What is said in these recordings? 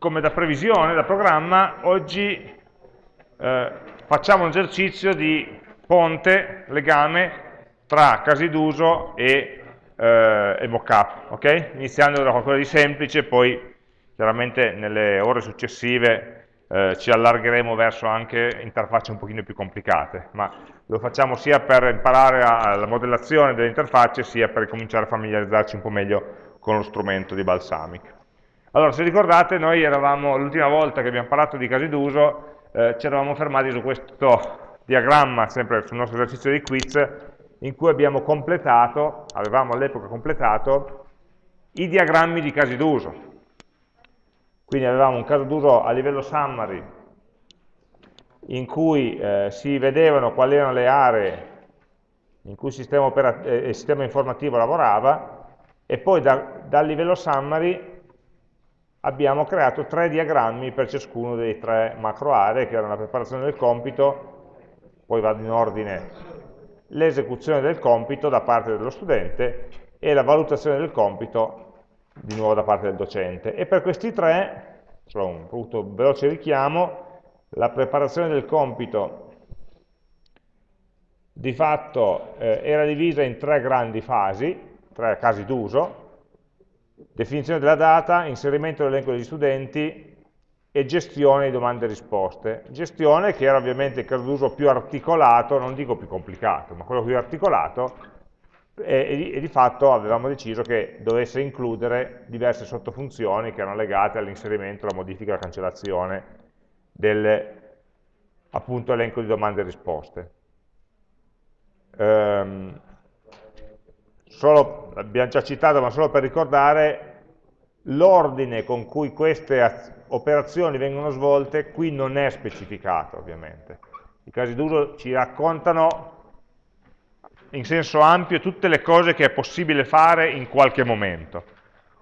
come da previsione, da programma, oggi eh, facciamo un esercizio di ponte, legame tra casi d'uso e, eh, e mockup, ok? Iniziando da qualcosa di semplice, poi chiaramente nelle ore successive eh, ci allargheremo verso anche interfacce un pochino più complicate, ma lo facciamo sia per imparare la modellazione delle interfacce, sia per cominciare a familiarizzarci un po' meglio con lo strumento di Balsamic. Allora, se ricordate, noi eravamo, l'ultima volta che abbiamo parlato di casi d'uso, eh, ci eravamo fermati su questo diagramma, sempre sul nostro esercizio di quiz, in cui abbiamo completato, avevamo all'epoca completato, i diagrammi di casi d'uso. Quindi avevamo un caso d'uso a livello summary in cui eh, si vedevano quali erano le aree in cui il sistema, eh, il sistema informativo lavorava e poi da, dal livello summary abbiamo creato tre diagrammi per ciascuno dei tre macro aree che erano la preparazione del compito, poi vado in ordine, l'esecuzione del compito da parte dello studente e la valutazione del compito di nuovo da parte del docente. E per questi tre, solo un brutto, veloce richiamo, la preparazione del compito di fatto eh, era divisa in tre grandi fasi, tre casi d'uso, definizione della data, inserimento dell'elenco degli studenti e gestione di domande e risposte. Gestione che era ovviamente il caso d'uso più articolato, non dico più complicato, ma quello più articolato, e, e, di fatto avevamo deciso che dovesse includere diverse sottofunzioni che erano legate all'inserimento, alla modifica alla cancellazione del appunto elenco di domande e risposte. Ehm, solo, l'abbiamo già citato, ma solo per ricordare l'ordine con cui queste operazioni vengono svolte qui non è specificato ovviamente. I casi d'uso ci raccontano in senso ampio tutte le cose che è possibile fare in qualche momento.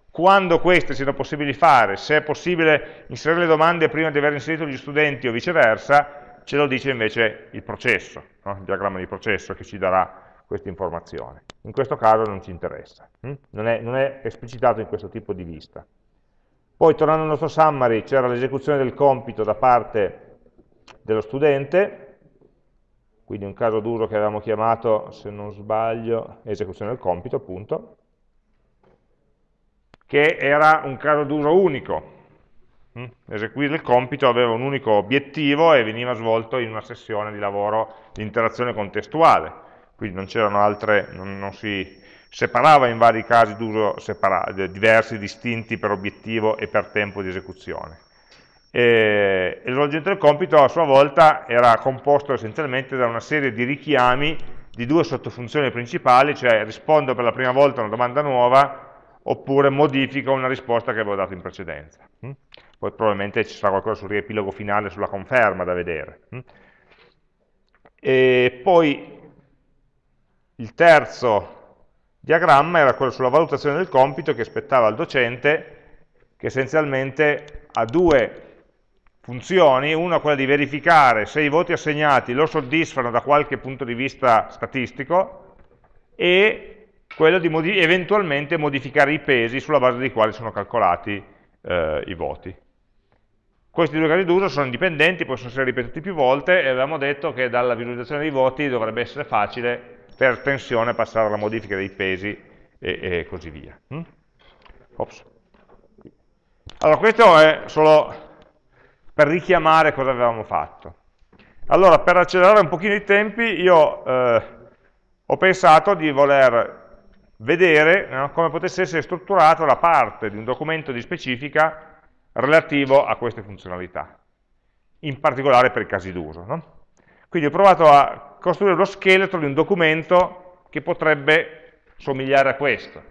Quando queste siano possibili fare, se è possibile inserire le domande prima di aver inserito gli studenti o viceversa, ce lo dice invece il processo, no? il diagramma di processo che ci darà questa informazione. In questo caso non ci interessa, hm? non, è, non è esplicitato in questo tipo di vista. Poi tornando al nostro summary c'era l'esecuzione del compito da parte dello studente, quindi un caso d'uso che avevamo chiamato, se non sbaglio, esecuzione del compito, appunto, che era un caso d'uso unico. Mm? Eseguire il compito aveva un unico obiettivo e veniva svolto in una sessione di lavoro di interazione contestuale, quindi non c'erano altre, non, non si separava in vari casi d'uso diversi, distinti per obiettivo e per tempo di esecuzione e, e svolgimento del compito a sua volta era composto essenzialmente da una serie di richiami di due sottofunzioni principali, cioè rispondo per la prima volta a una domanda nuova oppure modifico una risposta che avevo dato in precedenza. Mm? Poi probabilmente ci sarà qualcosa sul riepilogo finale, sulla conferma da vedere. Mm? E poi il terzo diagramma era quello sulla valutazione del compito che aspettava al docente, che essenzialmente ha due funzioni, una quella di verificare se i voti assegnati lo soddisfano da qualche punto di vista statistico e quello di modi eventualmente modificare i pesi sulla base dei quali sono calcolati eh, i voti. Questi due casi d'uso sono indipendenti, possono essere ripetuti più volte e avevamo detto che dalla visualizzazione dei voti dovrebbe essere facile per tensione passare alla modifica dei pesi e, e così via. Hm? Allora, questo è solo per richiamare cosa avevamo fatto. Allora, per accelerare un pochino i tempi, io eh, ho pensato di voler vedere no, come potesse essere strutturata la parte di un documento di specifica relativo a queste funzionalità, in particolare per i casi d'uso. No? Quindi ho provato a costruire lo scheletro di un documento che potrebbe somigliare a questo.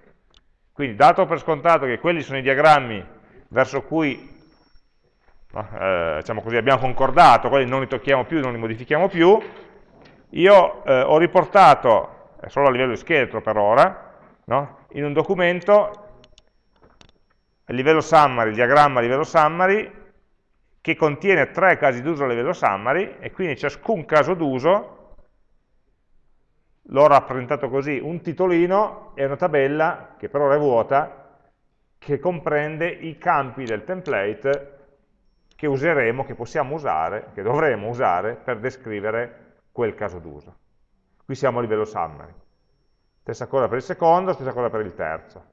Quindi, dato per scontato che quelli sono i diagrammi verso cui eh, diciamo così, abbiamo concordato, quelli non li tocchiamo più, non li modifichiamo più, io eh, ho riportato, solo a livello di scheletro per ora, no? in un documento a livello summary, il diagramma a livello summary, che contiene tre casi d'uso a livello summary, e quindi ciascun caso d'uso l'ho rappresentato così, un titolino e una tabella, che per ora è vuota, che comprende i campi del template che useremo, che possiamo usare, che dovremo usare per descrivere quel caso d'uso. Qui siamo a livello summary. Stessa cosa per il secondo, stessa cosa per il terzo.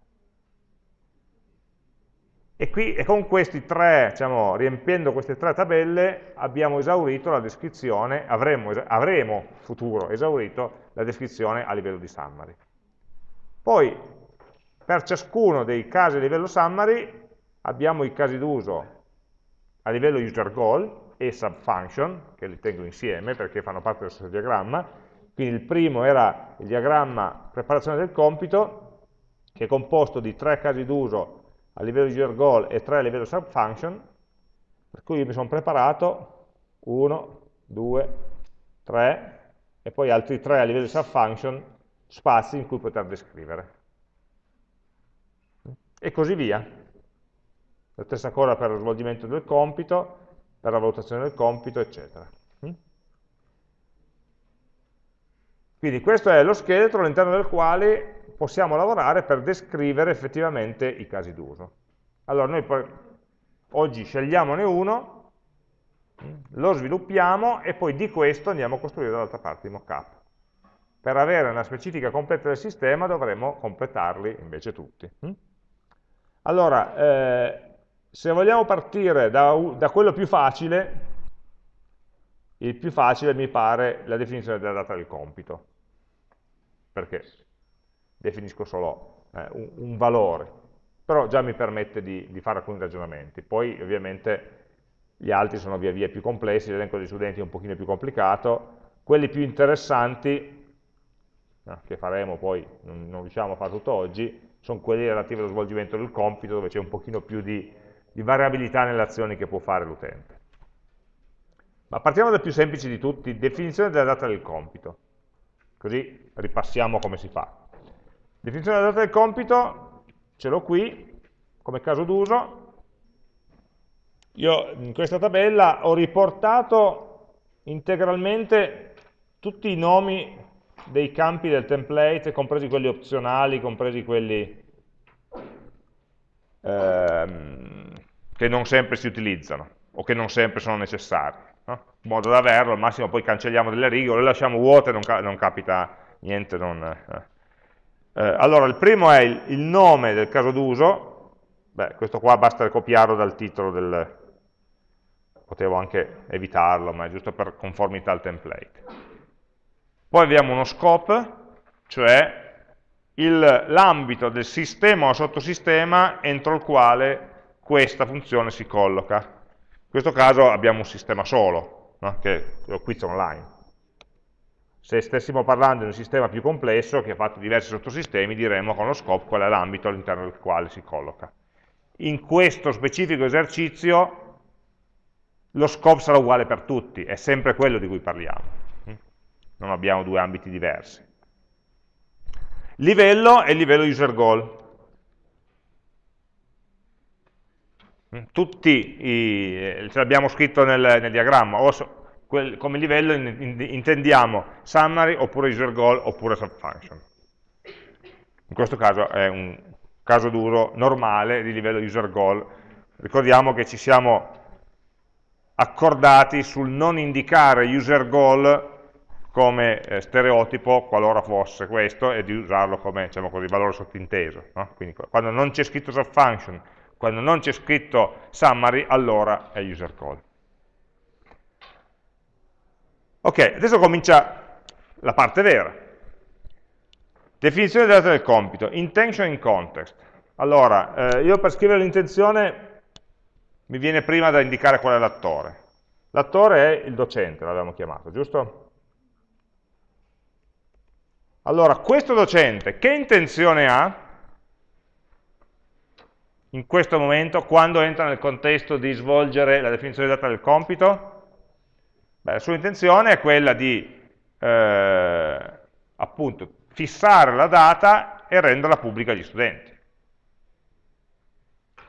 E, qui, e con questi tre, diciamo, riempiendo queste tre tabelle, abbiamo esaurito la descrizione, avremo, avremo futuro esaurito la descrizione a livello di summary. Poi, per ciascuno dei casi a livello summary, abbiamo i casi d'uso a livello user goal e subfunction, che li tengo insieme perché fanno parte dello stesso diagramma. Quindi il primo era il diagramma preparazione del compito, che è composto di tre casi d'uso a livello user goal e 3 a livello subfunction, per cui io mi sono preparato 1, 2, 3 e poi altri 3 a livello subfunction, spazi in cui poter descrivere. E così via. La stessa cosa per lo svolgimento del compito, per la valutazione del compito, eccetera. Quindi questo è lo scheletro all'interno del quale possiamo lavorare per descrivere effettivamente i casi d'uso. Allora noi poi, oggi scegliamone uno, lo sviluppiamo e poi di questo andiamo a costruire dall'altra parte i mockup. Per avere una specifica completa del sistema dovremo completarli invece tutti. Allora, eh, se vogliamo partire da, da quello più facile, il più facile mi pare la definizione della data del compito. Perché? Definisco solo eh, un, un, valore, però già mi permette di, di, fare alcuni ragionamenti. Poi ovviamente gli altri sono via via più complessi, l'elenco degli studenti è un pochino più complicato, quelli più interessanti, che faremo poi, non, non, riusciamo a fare tutto oggi, sono quelli relativi allo svolgimento del compito, dove c'è un pochino più di, di variabilità nelle azioni che può fare l'utente. Ma partiamo dal più semplice di tutti, definizione della data del compito. Così ripassiamo come si fa. Definizione della data del compito, ce l'ho qui, come caso d'uso. Io in questa tabella ho riportato integralmente tutti i nomi dei campi del template, compresi quelli opzionali, compresi quelli ehm, che non sempre si utilizzano o che non sempre sono necessari. No? In modo da averlo, al massimo poi cancelliamo delle righe o le lasciamo vuote, non, non capita niente, non, eh. Eh, allora, il primo è il, il nome del caso d'uso, beh, questo qua basta copiarlo dal titolo del... potevo anche evitarlo, ma è giusto per conformità al template. Poi abbiamo uno scope, cioè l'ambito del sistema o sottosistema entro il quale questa funzione si colloca. In questo caso abbiamo un sistema solo, no? che è lo quiz online. Se stessimo parlando di un sistema più complesso che ha fatto diversi sottosistemi, diremmo con lo scope qual è l'ambito all'interno del quale si colloca. In questo specifico esercizio lo scope sarà uguale per tutti, è sempre quello di cui parliamo. Non abbiamo due ambiti diversi. Livello il livello user goal. Tutti i, ce l'abbiamo scritto nel, nel diagramma, o quel, come livello in, in, intendiamo summary oppure user goal oppure subfunction. In questo caso è un caso duro normale di livello user goal. Ricordiamo che ci siamo accordati sul non indicare user goal come eh, stereotipo qualora fosse questo e di usarlo come diciamo così, valore sottinteso. No? Quindi quando non c'è scritto subfunction, quando non c'è scritto summary, allora è user call. Ok, adesso comincia la parte vera. Definizione della data del compito, intention in context. Allora, eh, io per scrivere l'intenzione mi viene prima da indicare qual è l'attore. L'attore è il docente, l'abbiamo chiamato, giusto? Allora, questo docente che intenzione ha in questo momento quando entra nel contesto di svolgere la definizione data del compito? Beh, la sua intenzione è quella di eh, appunto fissare la data e renderla pubblica agli studenti.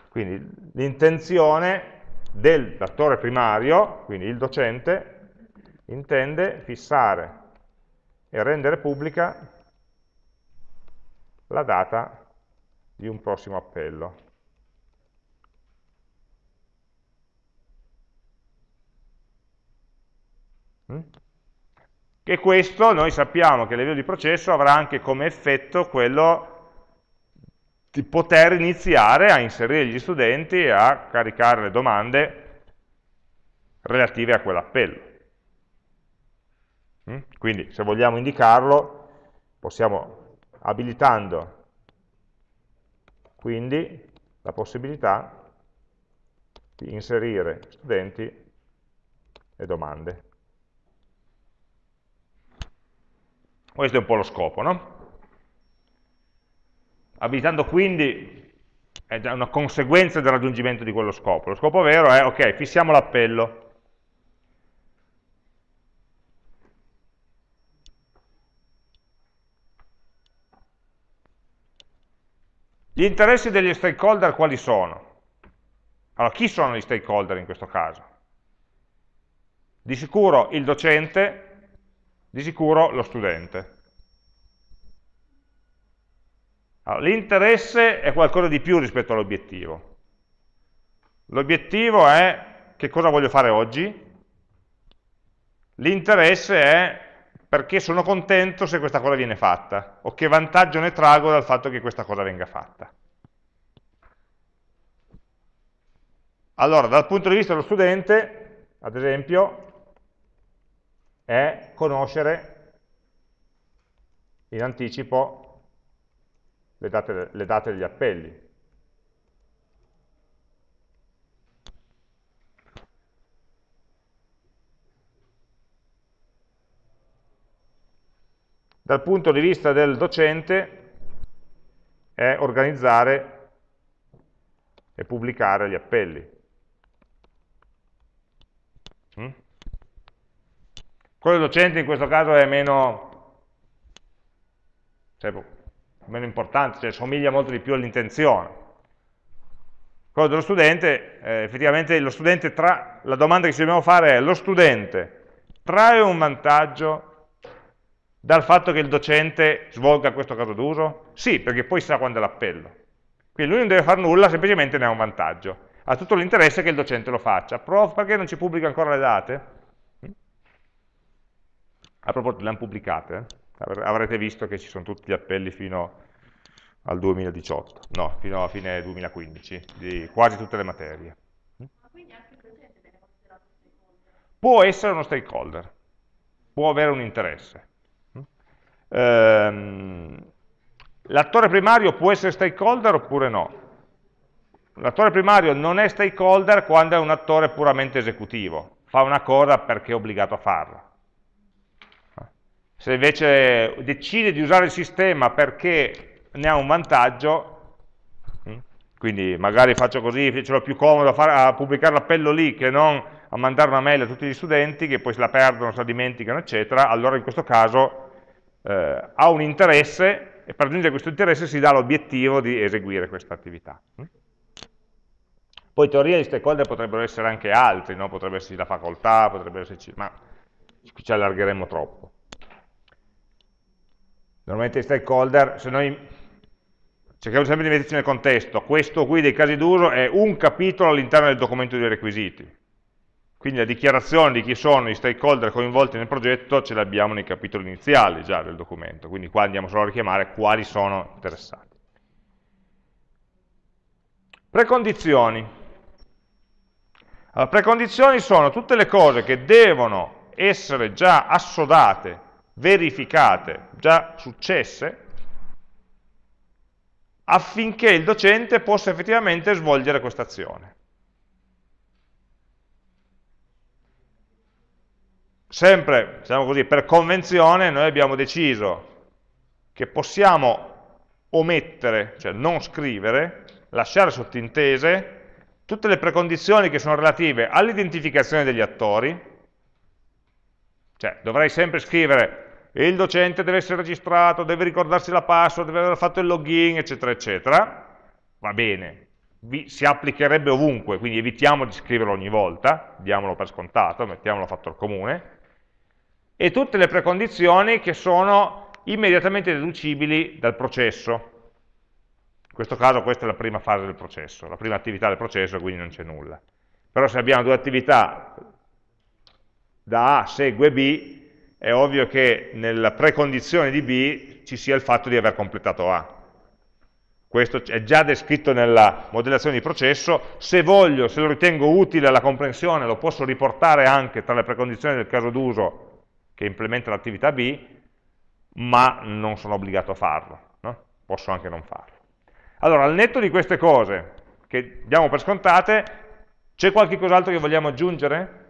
Quindi l'intenzione dell'attore primario, quindi il docente, intende fissare e rendere pubblica la data di un prossimo appello. Mm? E questo noi sappiamo che livello di processo avrà anche come effetto quello di poter iniziare a inserire gli studenti e a caricare le domande relative a quell'appello. Mm? Quindi se vogliamo indicarlo possiamo abilitando quindi la possibilità di inserire studenti e domande. Questo è un po' lo scopo, no? Abilitando quindi è una conseguenza del raggiungimento di quello scopo. Lo scopo vero è, ok, fissiamo l'appello. Gli interessi degli stakeholder quali sono? Allora, chi sono gli stakeholder in questo caso? Di sicuro il docente, di sicuro lo studente. Allora, L'interesse è qualcosa di più rispetto all'obiettivo. L'obiettivo è che cosa voglio fare oggi, l'interesse è perché sono contento se questa cosa viene fatta, o che vantaggio ne trago dal fatto che questa cosa venga fatta. Allora, dal punto di vista dello studente, ad esempio, è conoscere in anticipo le date, le date degli appelli. Dal punto di vista del docente è organizzare e pubblicare gli appelli. Quello docente in questo caso è meno, cioè, meno importante, cioè somiglia molto di più all'intenzione. Quello dello studente, eh, effettivamente lo studente tra, la domanda che ci dobbiamo fare è lo studente trae un vantaggio dal fatto che il docente svolga questo caso d'uso? Sì, perché poi sa quando è l'appello. Quindi lui non deve fare nulla, semplicemente ne ha un vantaggio. Ha tutto l'interesse che il docente lo faccia. Prof, perché non ci pubblica ancora le date? A proposito, le hanno pubblicate? Avrete visto che ci sono tutti gli appelli fino al 2018, no, fino a fine 2015, di quasi tutte le materie. Ma quindi anche il docente viene considerato stakeholder? Può essere uno stakeholder, può avere un interesse. Ehm, L'attore primario può essere stakeholder oppure no? L'attore primario non è stakeholder quando è un attore puramente esecutivo, fa una cosa perché è obbligato a farla. Se invece decide di usare il sistema perché ne ha un vantaggio, hm, quindi magari faccio così, ce l'ho più comodo a, fare, a pubblicare l'appello lì che non a mandare una mail a tutti gli studenti che poi se la perdono, se la dimenticano, eccetera, allora in questo caso eh, ha un interesse e per raggiungere questo interesse si dà l'obiettivo di eseguire questa attività. Hm. Poi in teoria gli stakeholder potrebbero essere anche altri, no? potrebbe esserci la facoltà, potrebbe esserci, ma qui ci allargheremo troppo. Normalmente i stakeholder, se noi cerchiamo sempre di metterci nel contesto, questo qui dei casi d'uso è un capitolo all'interno del documento dei requisiti. Quindi la dichiarazione di chi sono i stakeholder coinvolti nel progetto ce l'abbiamo nei capitoli iniziali già del documento, quindi qua andiamo solo a richiamare quali sono interessati. Precondizioni. Allora, precondizioni sono tutte le cose che devono essere già assodate verificate, già successe, affinché il docente possa effettivamente svolgere questa azione. Sempre, diciamo così, per convenzione noi abbiamo deciso che possiamo omettere, cioè non scrivere, lasciare sottintese tutte le precondizioni che sono relative all'identificazione degli attori, cioè dovrei sempre scrivere il docente deve essere registrato, deve ricordarsi la password, deve aver fatto il login, eccetera, eccetera, va bene, Vi, si applicherebbe ovunque, quindi evitiamo di scriverlo ogni volta, diamolo per scontato, mettiamolo fattore comune, e tutte le precondizioni che sono immediatamente deducibili dal processo. In questo caso questa è la prima fase del processo, la prima attività del processo, quindi non c'è nulla. Però se abbiamo due attività da A segue B, è ovvio che nella precondizione di B ci sia il fatto di aver completato A. Questo è già descritto nella modellazione di processo, se voglio, se lo ritengo utile alla comprensione, lo posso riportare anche tra le precondizioni del caso d'uso che implementa l'attività B, ma non sono obbligato a farlo, no? posso anche non farlo. Allora, al netto di queste cose, che diamo per scontate, c'è qualche cos'altro che vogliamo aggiungere?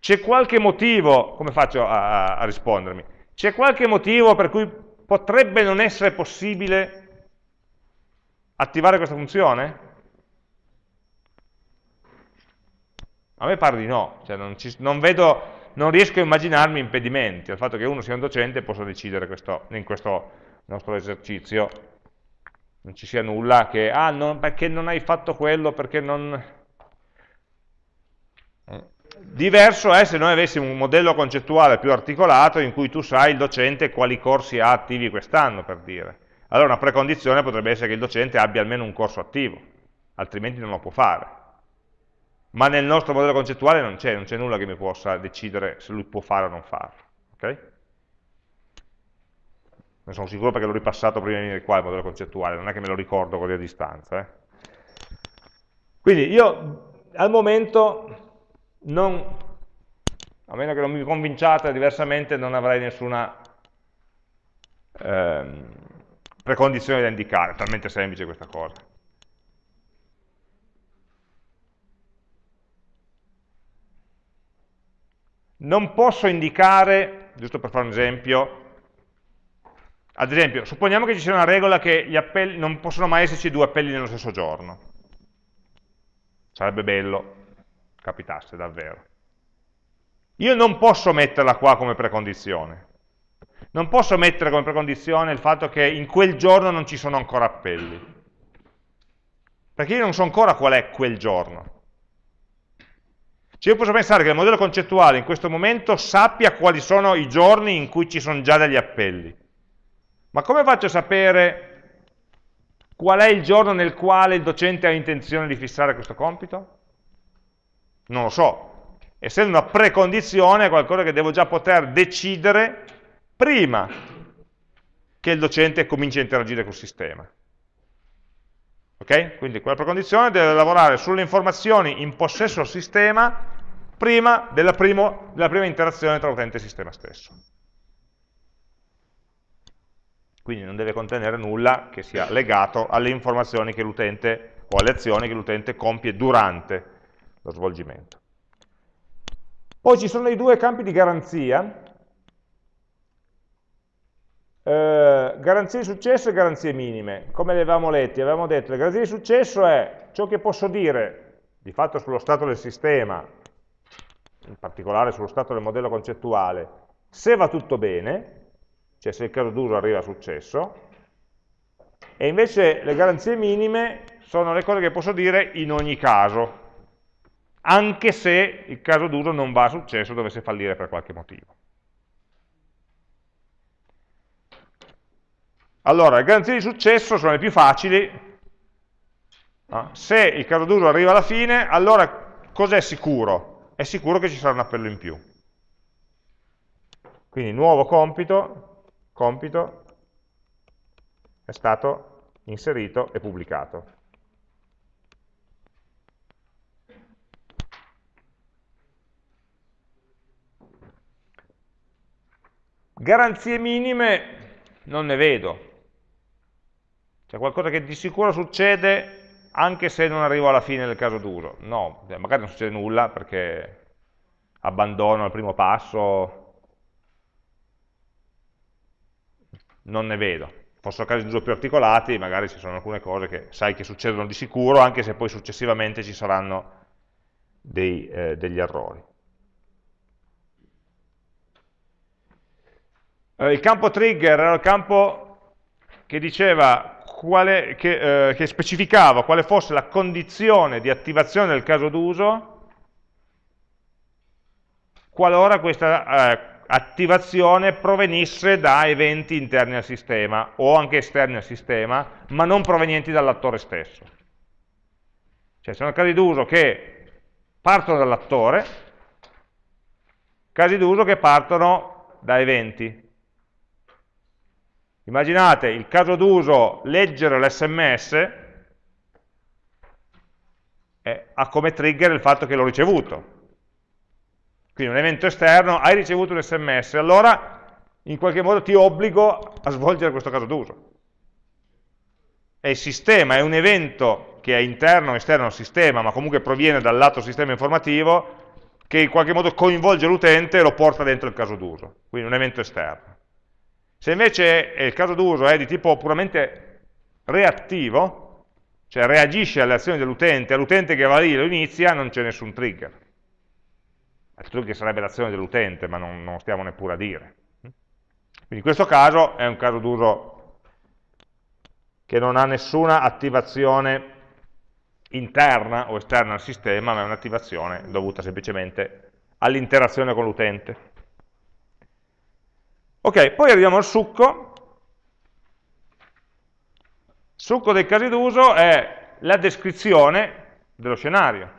C'è qualche motivo, come faccio a, a rispondermi? C'è qualche motivo per cui potrebbe non essere possibile attivare questa funzione? A me pare di no, cioè non, ci, non, vedo, non, riesco a immaginarmi impedimenti al fatto che uno sia un docente e possa decidere questo, in questo nostro esercizio. Non ci sia nulla che, ah, non, perché non hai fatto quello, perché non... Diverso è se noi avessimo un modello concettuale più articolato in cui tu sai il docente quali corsi ha attivi quest'anno, per dire allora una precondizione potrebbe essere che il docente abbia almeno un corso attivo, altrimenti non lo può fare. Ma nel nostro modello concettuale non c'è, non c'è nulla che mi possa decidere se lui può fare o non farlo. Okay? Ne sono sicuro perché l'ho ripassato prima di venire qua il modello concettuale, non è che me lo ricordo così a distanza. Eh? Quindi io al momento non, a meno che non mi convinciate diversamente, non avrei nessuna ehm, precondizioni da indicare, è talmente semplice questa cosa. Non posso indicare, giusto per fare un esempio, ad esempio, supponiamo che ci sia una regola che gli appelli, non possono mai esserci due appelli nello stesso giorno. Sarebbe bello, capitasse davvero. Io non posso metterla qua come precondizione, non posso mettere come precondizione il fatto che in quel giorno non ci sono ancora appelli. Perché io non so ancora qual è quel giorno. Cioè io posso pensare che il modello concettuale in questo momento sappia quali sono i giorni in cui ci sono già degli appelli. Ma come faccio a sapere qual è il giorno nel quale il docente ha intenzione di fissare questo compito? Non lo so. Essendo una precondizione è qualcosa che devo già poter decidere prima che il docente cominci a interagire col sistema. Ok? Quindi quella precondizione deve lavorare sulle informazioni in possesso del sistema prima della, primo, della prima interazione tra utente e sistema stesso. Quindi non deve contenere nulla che sia legato alle informazioni che l'utente o alle azioni che l'utente compie durante lo svolgimento. Poi ci sono i due campi di garanzia eh, garanzie di successo e garanzie minime. Come le avevamo letti? Avevamo detto che le garanzie di successo è ciò che posso dire di fatto sullo stato del sistema, in particolare sullo stato del modello concettuale, se va tutto bene, cioè se il caso d'uso arriva a successo, e invece le garanzie minime sono le cose che posso dire in ogni caso, anche se il caso d'uso non va a successo, dovesse fallire per qualche motivo. Allora, le garanzie di successo sono le più facili. Se il caso d'uso arriva alla fine, allora cos'è sicuro? È sicuro che ci sarà un appello in più. Quindi nuovo compito, compito è stato inserito e pubblicato. Garanzie minime non ne vedo, c'è qualcosa che di sicuro succede anche se non arrivo alla fine del caso d'uso. No, cioè, magari non succede nulla perché abbandono al primo passo, non ne vedo. Fossero casi d'uso più articolati, magari ci sono alcune cose che sai che succedono di sicuro, anche se poi successivamente ci saranno dei, eh, degli errori. Eh, il campo trigger era il campo che diceva quale, che, eh, che specificava quale fosse la condizione di attivazione del caso d'uso qualora questa eh, attivazione provenisse da eventi interni al sistema o anche esterni al sistema, ma non provenienti dall'attore stesso. Cioè sono casi d'uso che partono dall'attore, casi d'uso che partono da eventi. Immaginate il caso d'uso leggere l'SMS ha come trigger il fatto che l'ho ricevuto. Quindi un evento esterno, hai ricevuto un sms, allora in qualche modo ti obbligo a svolgere questo caso d'uso. E il sistema è un evento che è interno o esterno al sistema, ma comunque proviene dal lato sistema informativo, che in qualche modo coinvolge l'utente e lo porta dentro il caso d'uso, quindi un evento esterno. Se invece il caso d'uso è di tipo puramente reattivo, cioè reagisce alle azioni dell'utente, all'utente che va lì lo inizia, non c'è nessun trigger. Il trigger sarebbe l'azione dell'utente, ma non, non stiamo neppure a dire. Quindi in questo caso è un caso d'uso che non ha nessuna attivazione interna o esterna al sistema, ma è un'attivazione dovuta semplicemente all'interazione con l'utente. Ok, poi arriviamo al succo. Il succo dei casi d'uso è la descrizione dello scenario.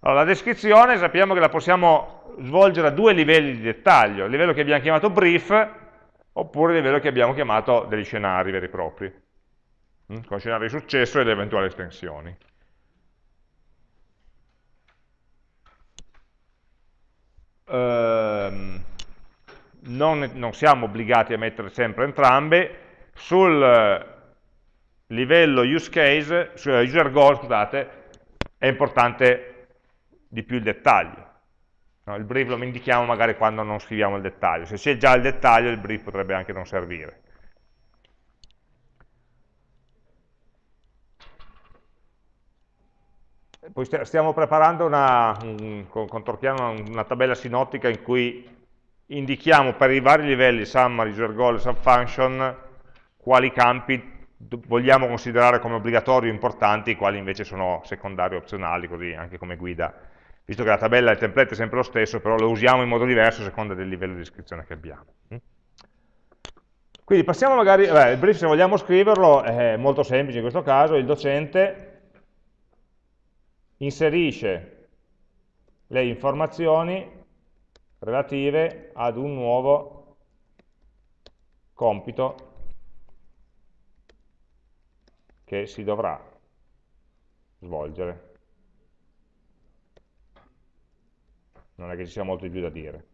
Allora, la descrizione sappiamo che la possiamo svolgere a due livelli di dettaglio, il livello che abbiamo chiamato brief oppure il livello che abbiamo chiamato degli scenari veri e propri, mm, con scenari di successo e le eventuali estensioni. Ehm, non, non siamo obbligati a mettere sempre entrambe, sul livello use case, sul user goal, scusate, è importante di più il dettaglio. No, il brief lo indichiamo magari quando non scriviamo il dettaglio. Se c'è già il dettaglio, il brief potrebbe anche non servire. Poi stiamo preparando una, un, con, con Torchiano una, una tabella sinottica in cui indichiamo per i vari livelli, summary, user goal e subfunction, quali campi vogliamo considerare come obbligatori o importanti, quali invece sono secondari o opzionali, così anche come guida visto che la tabella e il template è sempre lo stesso, però lo usiamo in modo diverso a seconda del livello di descrizione che abbiamo. Mm? Quindi passiamo magari, beh, il brief se vogliamo scriverlo è molto semplice in questo caso, il docente inserisce le informazioni relative ad un nuovo compito che si dovrà svolgere. non è che ci sia molto di più da dire.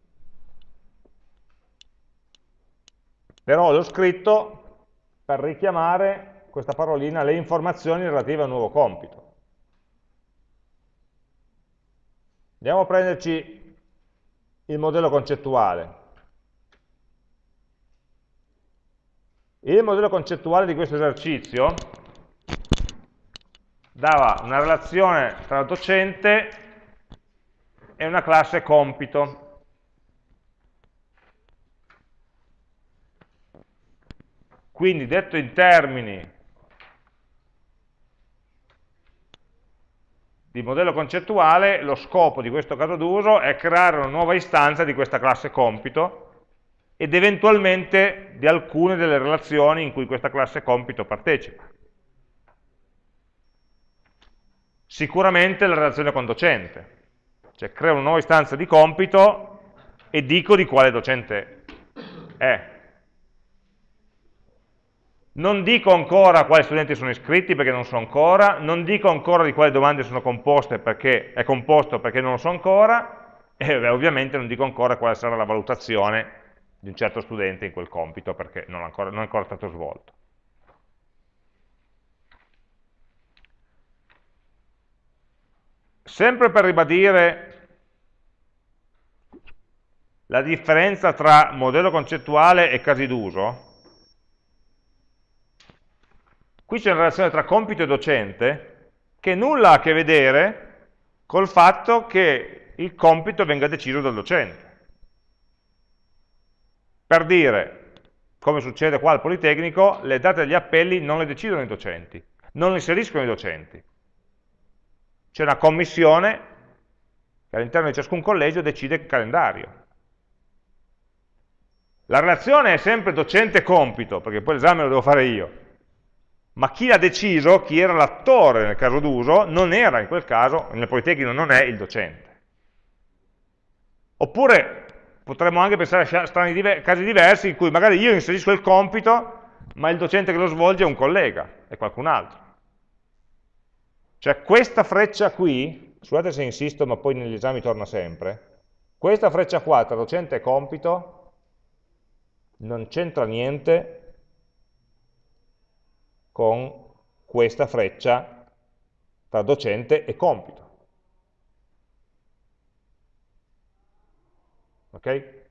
Però l'ho scritto per richiamare questa parolina le informazioni relative a un nuovo compito. Andiamo a prenderci il modello concettuale. Il modello concettuale di questo esercizio dava una relazione tra docente è una classe compito. Quindi detto in termini di modello concettuale, lo scopo di questo caso d'uso è creare una nuova istanza di questa classe compito ed eventualmente di alcune delle relazioni in cui questa classe compito partecipa. Sicuramente la relazione con docente, cioè creo una nuova istanza di compito e dico di quale docente è. Non dico ancora quali studenti sono iscritti perché non so ancora, non dico ancora di quali domande sono composte perché è composto perché non lo so ancora, e beh, ovviamente non dico ancora quale sarà la valutazione di un certo studente in quel compito perché non, ancora, non è ancora stato svolto. Sempre per ribadire la differenza tra modello concettuale e casi d'uso, qui c'è una relazione tra compito e docente che nulla ha a che vedere col fatto che il compito venga deciso dal docente. Per dire, come succede qua al Politecnico, le date degli appelli non le decidono i docenti, non le inseriscono i docenti, c'è una commissione che all'interno di ciascun collegio decide il calendario. La relazione è sempre docente-compito, perché poi l'esame lo devo fare io, ma chi l'ha deciso, chi era l'attore nel caso d'uso, non era in quel caso, nel Politecnico non è il docente. Oppure potremmo anche pensare a diver casi diversi in cui magari io inserisco il compito, ma il docente che lo svolge è un collega, è qualcun altro. Cioè questa freccia qui, scusate se insisto ma poi negli esami torna sempre, questa freccia qua tra docente e compito non c'entra niente con questa freccia tra docente e compito. Ok?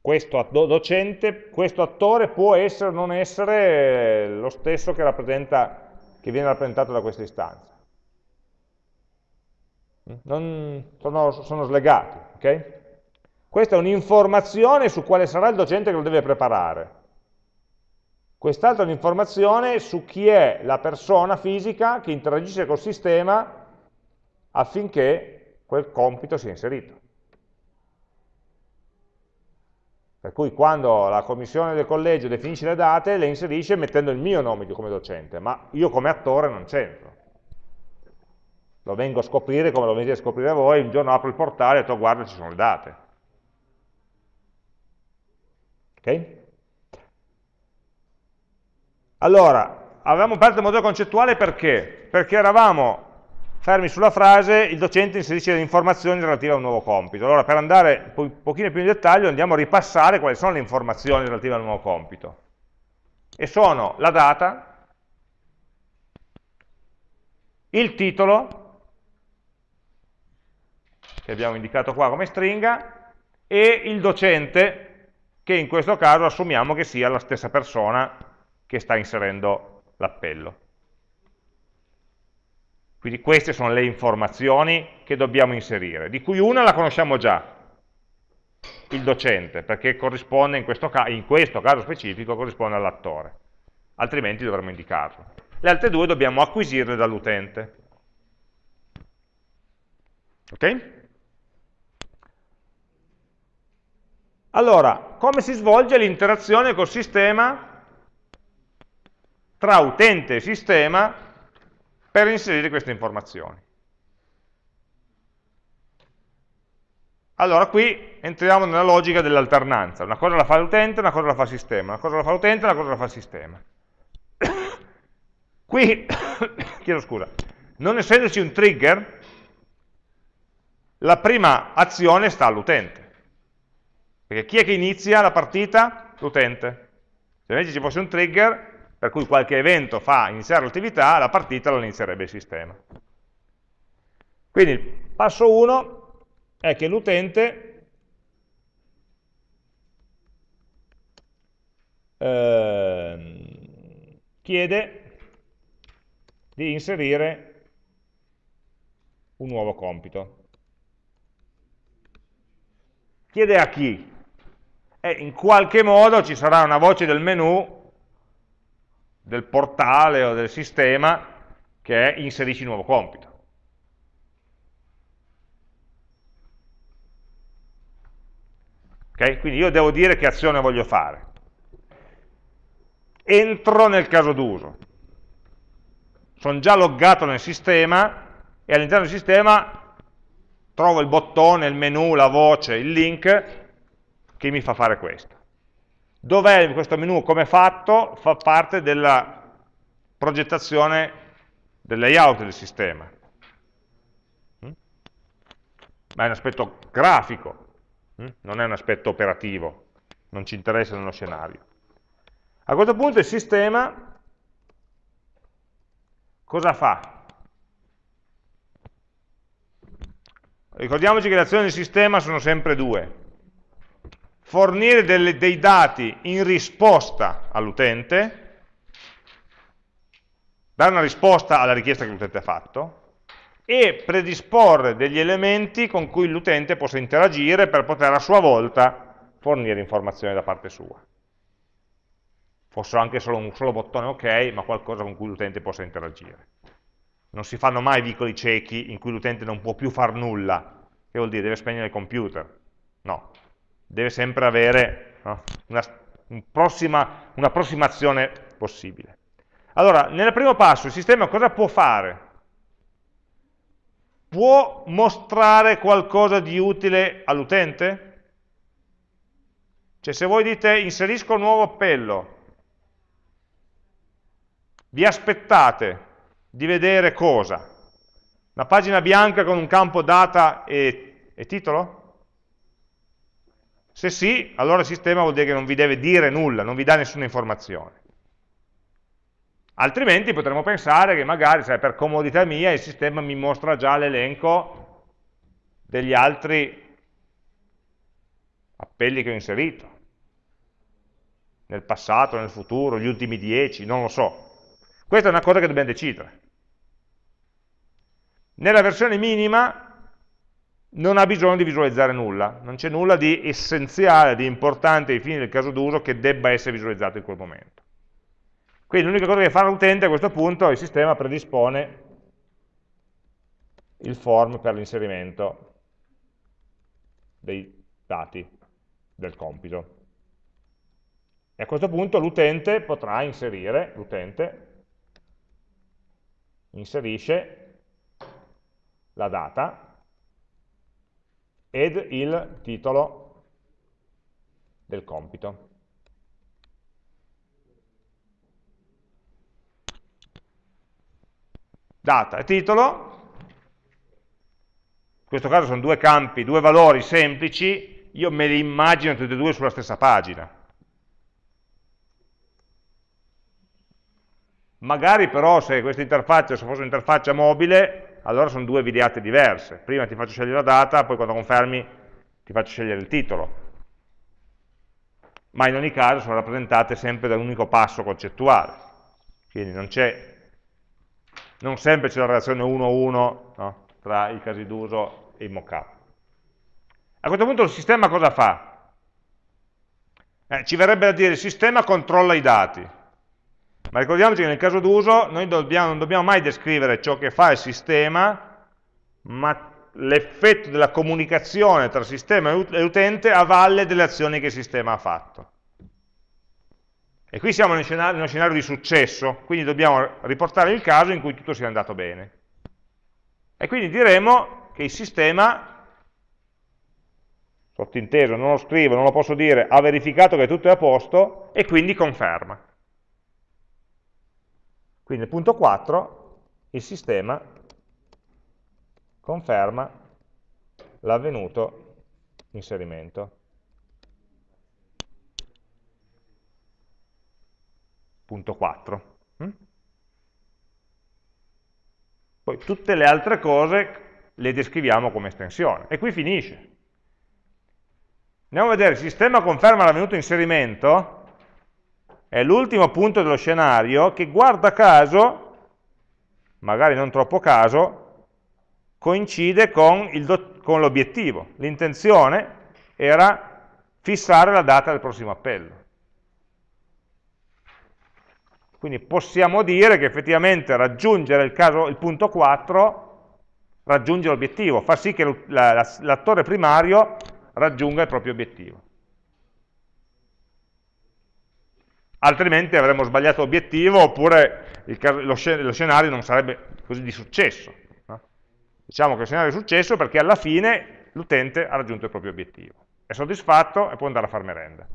Questo docente, questo attore può essere o non essere lo stesso che, che viene rappresentato da questa istanza. Non, sono, sono slegati. Okay? Questa è un'informazione su quale sarà il docente che lo deve preparare. Quest'altra è un'informazione su chi è la persona fisica che interagisce col sistema affinché quel compito sia inserito. Per cui quando la commissione del collegio definisce le date, le inserisce mettendo il mio nome come docente, ma io come attore non c'entro. Lo vengo a scoprire come lo venite a scoprire voi, un giorno apro il portale e dico guarda ci sono le date. Ok? Allora, avevamo aperto il modello concettuale perché? Perché eravamo fermi sulla frase il docente inserisce le informazioni relative a un nuovo compito. Allora per andare un pochino più in dettaglio andiamo a ripassare quali sono le informazioni relative al nuovo compito. E sono la data, il titolo, che abbiamo indicato qua come stringa, e il docente, che in questo caso assumiamo che sia la stessa persona che sta inserendo l'appello. Quindi queste sono le informazioni che dobbiamo inserire, di cui una la conosciamo già, il docente, perché corrisponde in questo, in questo caso specifico corrisponde all'attore, altrimenti dovremmo indicarlo. Le altre due dobbiamo acquisirle dall'utente. Ok? Allora, come si svolge l'interazione col sistema tra utente e sistema per inserire queste informazioni. Allora qui entriamo nella logica dell'alternanza, una cosa la fa l'utente, una cosa la fa il sistema, una cosa la fa l'utente, una cosa la fa il sistema. Qui, chiedo scusa, non essendoci un trigger, la prima azione sta all'utente. Perché chi è che inizia la partita? L'utente. Se invece ci fosse un trigger, per cui qualche evento fa iniziare l'attività, la partita la inizierebbe il sistema. Quindi il passo 1 è che l'utente eh, chiede di inserire un nuovo compito. Chiede a chi? E in qualche modo ci sarà una voce del menu del portale o del sistema che è inserisci nuovo compito. Okay? Quindi io devo dire che azione voglio fare. Entro nel caso d'uso. Sono già loggato nel sistema e all'interno del sistema trovo il bottone, il menu, la voce, il link che mi fa fare questo. Dov'è questo menu come fatto? Fa parte della progettazione del layout del sistema. Mm? Ma è un aspetto grafico, mm? non è un aspetto operativo, non ci interessa nello scenario. A questo punto il sistema cosa fa? Ricordiamoci che le azioni del sistema sono sempre due fornire delle, dei dati in risposta all'utente, dare una risposta alla richiesta che l'utente ha fatto, e predisporre degli elementi con cui l'utente possa interagire per poter a sua volta fornire informazioni da parte sua. Fosse anche solo un solo bottone ok, ma qualcosa con cui l'utente possa interagire. Non si fanno mai vicoli ciechi in cui l'utente non può più far nulla, che vuol dire deve spegnere il computer. No, deve sempre avere no, un'approssimazione un possibile. Allora, nel primo passo il sistema cosa può fare? può mostrare qualcosa di utile all'utente? Cioè se voi dite inserisco un nuovo appello, vi aspettate di vedere cosa? Una pagina bianca con un campo data e, e titolo? Se sì, allora il sistema vuol dire che non vi deve dire nulla, non vi dà nessuna informazione. Altrimenti potremmo pensare che magari, sai, per comodità mia, il sistema mi mostra già l'elenco degli altri appelli che ho inserito, nel passato, nel futuro, gli ultimi dieci, non lo so. Questa è una cosa che dobbiamo decidere. Nella versione minima non ha bisogno di visualizzare nulla, non c'è nulla di essenziale, di importante ai fini del caso d'uso che debba essere visualizzato in quel momento. Quindi l'unica cosa che fa l'utente a questo punto, il sistema predispone il form per l'inserimento dei dati del compito. E a questo punto l'utente potrà inserire, l'utente inserisce la data ed il titolo del compito. data e titolo, in questo caso sono due campi, due valori semplici, io me li immagino tutti e due sulla stessa pagina. Magari però se questa interfaccia, se fosse un'interfaccia mobile, allora sono due videate diverse. Prima ti faccio scegliere la data, poi quando confermi ti faccio scegliere il titolo. Ma in ogni caso sono rappresentate sempre da un unico passo concettuale. Quindi non c'è non sempre c'è la relazione 1-1 no? tra i casi d'uso e i mockup. A questo punto il sistema cosa fa? Eh, ci verrebbe da dire il sistema controlla i dati, ma ricordiamoci che nel caso d'uso noi dobbiamo, non dobbiamo mai descrivere ciò che fa il sistema, ma l'effetto della comunicazione tra sistema e utente a valle delle azioni che il sistema ha fatto. E qui siamo in uno scenario di successo, quindi dobbiamo riportare il caso in cui tutto sia andato bene. E quindi diremo che il sistema, sottinteso, non lo scrivo, non lo posso dire, ha verificato che tutto è a posto e quindi conferma. Quindi nel punto 4 il sistema conferma l'avvenuto inserimento. punto 4. Mm? Poi tutte le altre cose le descriviamo come estensione. E qui finisce. Andiamo a vedere, il sistema conferma l'avvenuto inserimento, è l'ultimo punto dello scenario che guarda caso, magari non troppo caso, coincide con l'obiettivo. L'intenzione era fissare la data del prossimo appello. Quindi possiamo dire che effettivamente raggiungere il, caso, il punto 4 raggiunge l'obiettivo, fa sì che l'attore primario raggiunga il proprio obiettivo. Altrimenti avremmo sbagliato l'obiettivo oppure caso, lo, scenario non sarebbe così di successo. No? Diciamo che il scenario è successo perché alla fine l'utente ha raggiunto il proprio obiettivo. È soddisfatto e può andare a far merenda.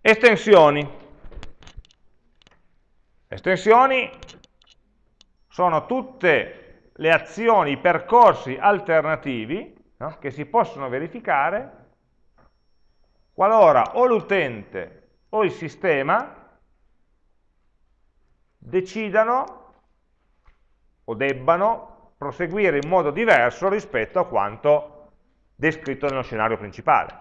Estensioni. Estensioni sono tutte le azioni, i percorsi alternativi no? che si possono verificare qualora o l'utente o il sistema decidano o debbano proseguire in modo diverso rispetto a quanto descritto nello scenario principale.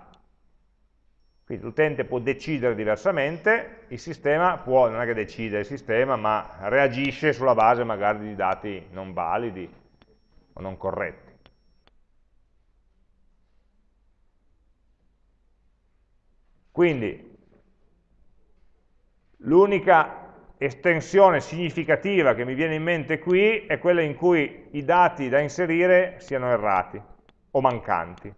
Quindi l'utente può decidere diversamente, il sistema può, non è che decide il sistema, ma reagisce sulla base magari di dati non validi o non corretti. Quindi l'unica estensione significativa che mi viene in mente qui è quella in cui i dati da inserire siano errati o mancanti.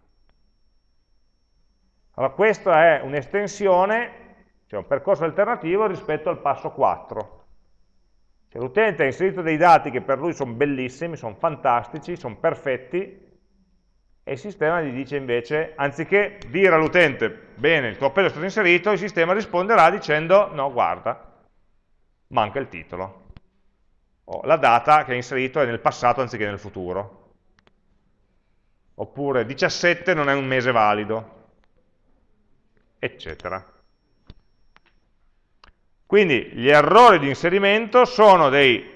Allora questa è un'estensione, cioè un percorso alternativo rispetto al passo 4. Cioè, L'utente ha inserito dei dati che per lui sono bellissimi, sono fantastici, sono perfetti, e il sistema gli dice invece, anziché dire all'utente, bene, il tuo appello è stato inserito, il sistema risponderà dicendo, no, guarda, manca il titolo. O la data che hai inserito è nel passato anziché nel futuro. Oppure 17 non è un mese valido, eccetera. Quindi gli errori di inserimento sono dei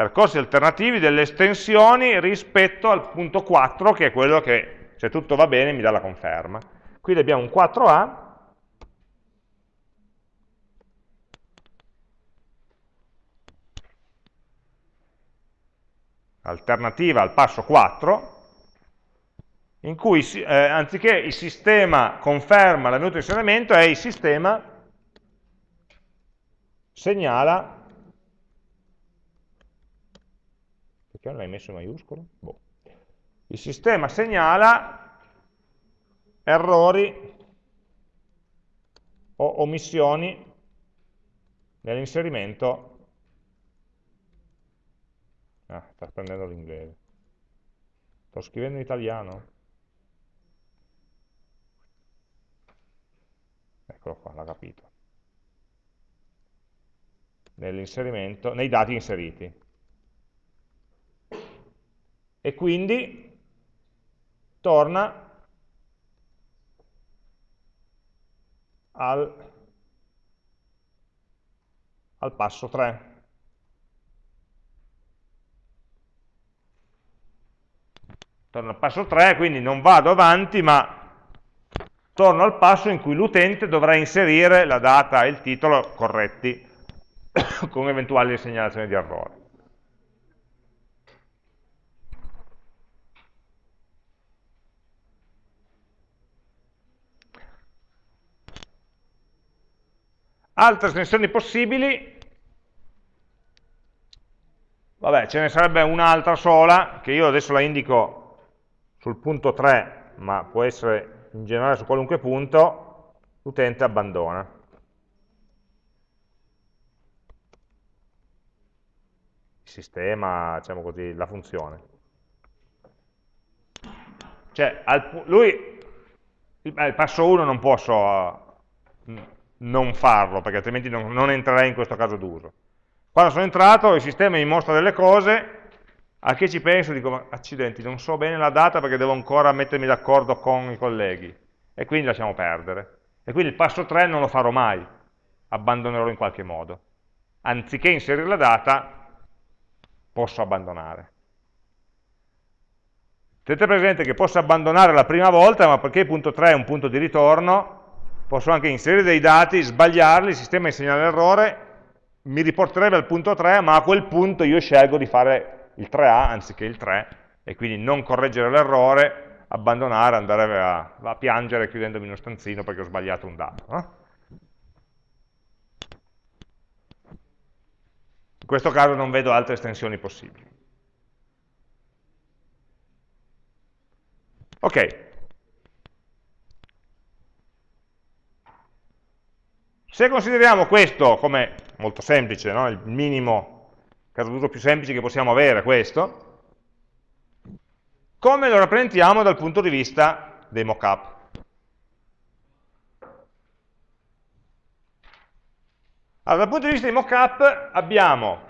percorsi alternativi, delle estensioni rispetto al punto 4, che è quello che, se tutto va bene, mi dà la conferma. Quindi abbiamo un 4A, alternativa al passo 4, in cui eh, anziché il sistema conferma l'avvenuto inserimento, è il sistema segnala perché non l'hai messo in maiuscolo? Boh. Il sistema segnala errori o omissioni nell'inserimento. Ah, sta prendendo l'inglese. Sto scrivendo in italiano. Eccolo qua, l'ha capito. Nell'inserimento, nei dati inseriti e quindi torna al, al passo 3. Torno al passo 3, quindi non vado avanti, ma torno al passo in cui l'utente dovrà inserire la data e il titolo corretti con eventuali segnalazioni di errore. Altre estensioni possibili, vabbè, ce ne sarebbe un'altra sola, che io adesso la indico sul punto 3, ma può essere in generale su qualunque punto, l'utente abbandona. Il sistema, diciamo così, la funzione. Cioè, lui, il passo 1 non posso non farlo, perché altrimenti non, non entrerei in questo caso d'uso. Quando sono entrato il sistema mi mostra delle cose, a che ci penso dico, accidenti, non so bene la data perché devo ancora mettermi d'accordo con i colleghi, e quindi lasciamo perdere. E quindi il passo 3 non lo farò mai, abbandonerò in qualche modo. Anziché inserire la data, posso abbandonare. Tenete presente che posso abbandonare la prima volta, ma perché il punto 3 è un punto di ritorno, posso anche inserire dei dati, sbagliarli, il sistema insegna l'errore, mi riporterebbe al punto 3, ma a quel punto io scelgo di fare il 3A anziché il 3, e quindi non correggere l'errore, abbandonare, andare a, a, piangere chiudendomi uno stanzino perché ho sbagliato un dato. No? In questo caso non vedo altre estensioni possibili. Ok, Se consideriamo questo come molto semplice, no? il minimo caso d'uso più semplice che possiamo avere, questo, come lo rappresentiamo dal punto di vista dei mockup? Allora, dal punto di vista dei mockup abbiamo,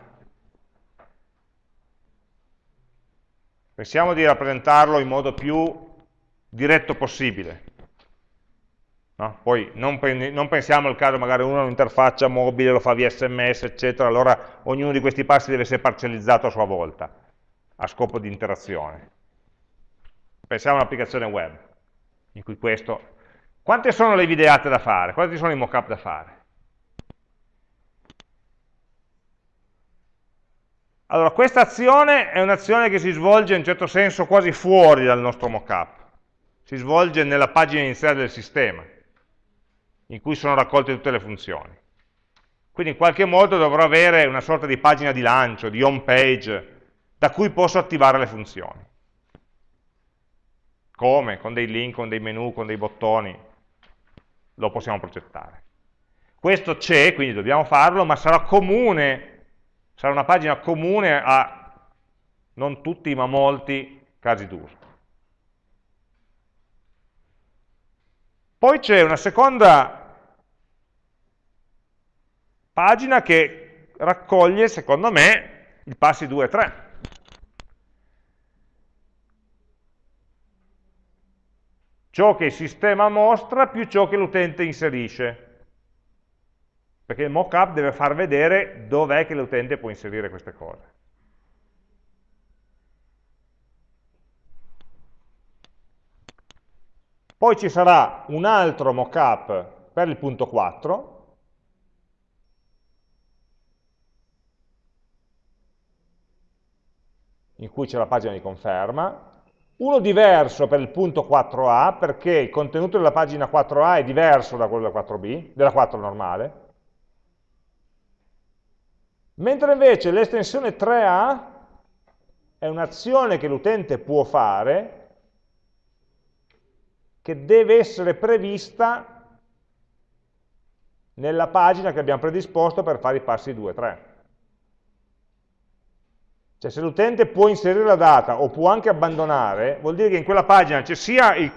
pensiamo di rappresentarlo in modo più diretto possibile, No? Poi non, non, pensiamo al caso magari uno ha un'interfaccia mobile, lo fa via sms, eccetera, allora ognuno di questi passi deve essere parcellizzato a sua volta, a scopo di interazione. Pensiamo a un'applicazione web, in cui questo... Quante sono le videate da fare? Quanti sono i mockup da fare? Allora, questa azione è un'azione che si svolge in un certo senso quasi fuori dal nostro mockup, si svolge nella pagina iniziale del sistema in cui sono raccolte tutte le funzioni. Quindi in qualche modo dovrò avere una sorta di pagina di lancio, di home page, da cui posso attivare le funzioni. Come? Con dei link, con dei menu, con dei bottoni, lo possiamo progettare. Questo c'è, quindi dobbiamo farlo, ma sarà comune sarà una pagina comune a non tutti ma molti casi d'uso. Poi c'è una seconda pagina che raccoglie, secondo me, i passi 2 e 3. Ciò che il sistema mostra più ciò che l'utente inserisce. Perché il mockup deve far vedere dov'è che l'utente può inserire queste cose. Poi ci sarà un altro mockup per il punto 4, in cui c'è la pagina di conferma, uno diverso per il punto 4a, perché il contenuto della pagina 4a è diverso da quello della 4b, della 4 normale, mentre invece l'estensione 3a è un'azione che l'utente può fare che deve essere prevista nella pagina che abbiamo predisposto per fare i passi 2 e 3. Cioè se l'utente può inserire la data o può anche abbandonare, vuol dire che in quella pagina c'è sia il,